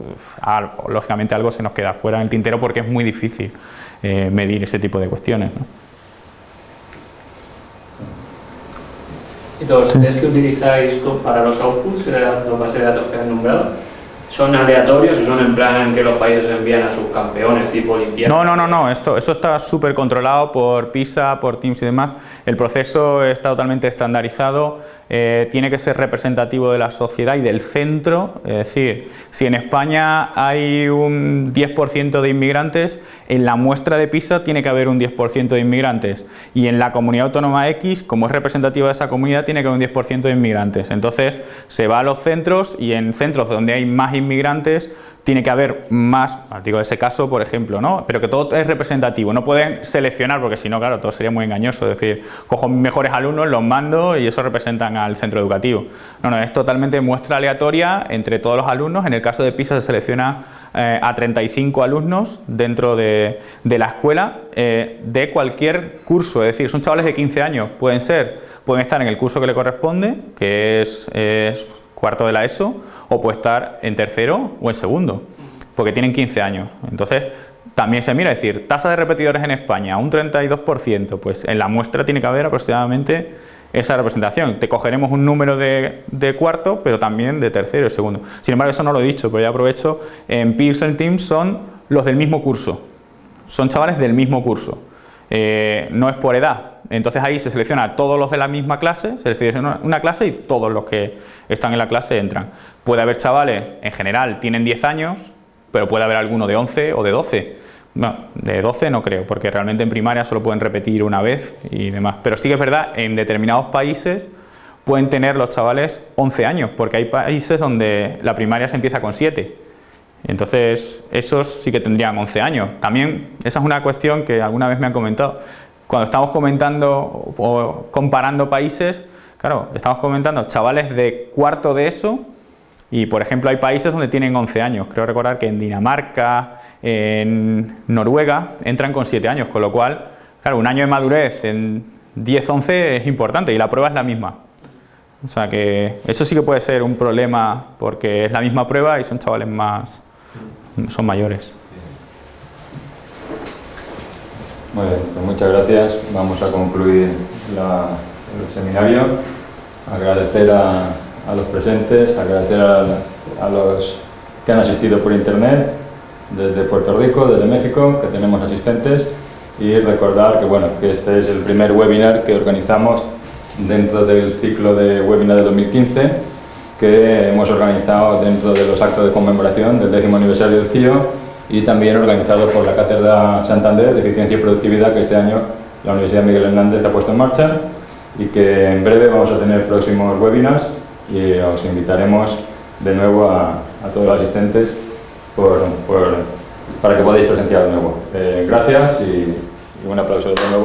Lógicamente algo se nos queda fuera en el tintero porque es muy difícil eh, medir ese tipo de cuestiones. ¿no? ¿Y los test que utilizáis para los outputs, los bases de datos que han nombrado, son aleatorios o son en plan que los países envían a sus campeones tipo Olimpiadas? No, no, no, no, Esto, eso está súper controlado por PISA, por Teams y demás. El proceso está totalmente estandarizado eh, tiene que ser representativo de la sociedad y del centro, es decir, si en España hay un 10% de inmigrantes, en la muestra de PISA tiene que haber un 10% de inmigrantes y en la comunidad autónoma X, como es representativa de esa comunidad, tiene que haber un 10% de inmigrantes. Entonces se va a los centros y en centros donde hay más inmigrantes tiene que haber más, digo ese caso por ejemplo, ¿no? pero que todo es representativo, no pueden seleccionar porque si no, claro, todo sería muy engañoso, es decir, cojo mejores alumnos, los mando y eso representan al centro educativo. No, no, es totalmente muestra aleatoria entre todos los alumnos, en el caso de PISA se selecciona eh, a 35 alumnos dentro de, la escuela eh, de cualquier curso, es decir, son chavales de 15 años, pueden ser, pueden estar en el curso que le corresponde, que es cuarto de la ESO, o puede estar en tercero o en segundo, porque tienen 15 años. Entonces, también se mira, es decir, tasa de repetidores en España, un 32%, pues en la muestra tiene que haber aproximadamente esa representación. Te cogeremos un número de, cuarto, pero también de tercero y segundo. Sin embargo, eso no lo he dicho, pero ya aprovecho, en Pearson Team son los del mismo curso, son chavales del mismo curso. Eh, no es por edad. Entonces ahí se selecciona a todos los de la misma clase, se selecciona una clase y todos los que están en la clase entran. Puede haber chavales, en general tienen 10 años, pero puede haber alguno de 11 o de 12. No, de 12 no creo, porque realmente en primaria solo pueden repetir una vez y demás. Pero sí que es verdad, en determinados países pueden tener los chavales 11 años, porque hay países donde la primaria se empieza con 7. Entonces, esos sí que tendrían 11 años. También, esa es una cuestión que alguna vez me han comentado. Cuando estamos comentando o comparando países, claro, estamos comentando chavales de cuarto de eso y, por ejemplo, hay países donde tienen 11 años. Creo recordar que en Dinamarca, en Noruega, entran con 7 años, con lo cual, claro, un año de madurez en 10, 11 es importante y la prueba es la misma. O sea que eso sí que puede ser un problema porque es la misma prueba y son chavales más, son mayores. Muy bien, pues muchas gracias. Vamos a concluir el seminario. Agradecer a, los presentes, agradecer a, los que han asistido por internet, desde Puerto Rico, desde México, que tenemos asistentes, y recordar que, bueno, que este es el primer webinar que organizamos dentro del ciclo de webinar de 2015 que hemos organizado dentro de los actos de conmemoración del décimo aniversario del CIO y también organizado por la Cátedra Santander de Eficiencia y Productividad que este año la Universidad Miguel Hernández ha puesto en marcha y que en breve vamos a tener próximos webinars y os invitaremos de nuevo a, todos los asistentes para que podáis presenciar de nuevo. Eh, gracias y, y un aplauso de nuevo.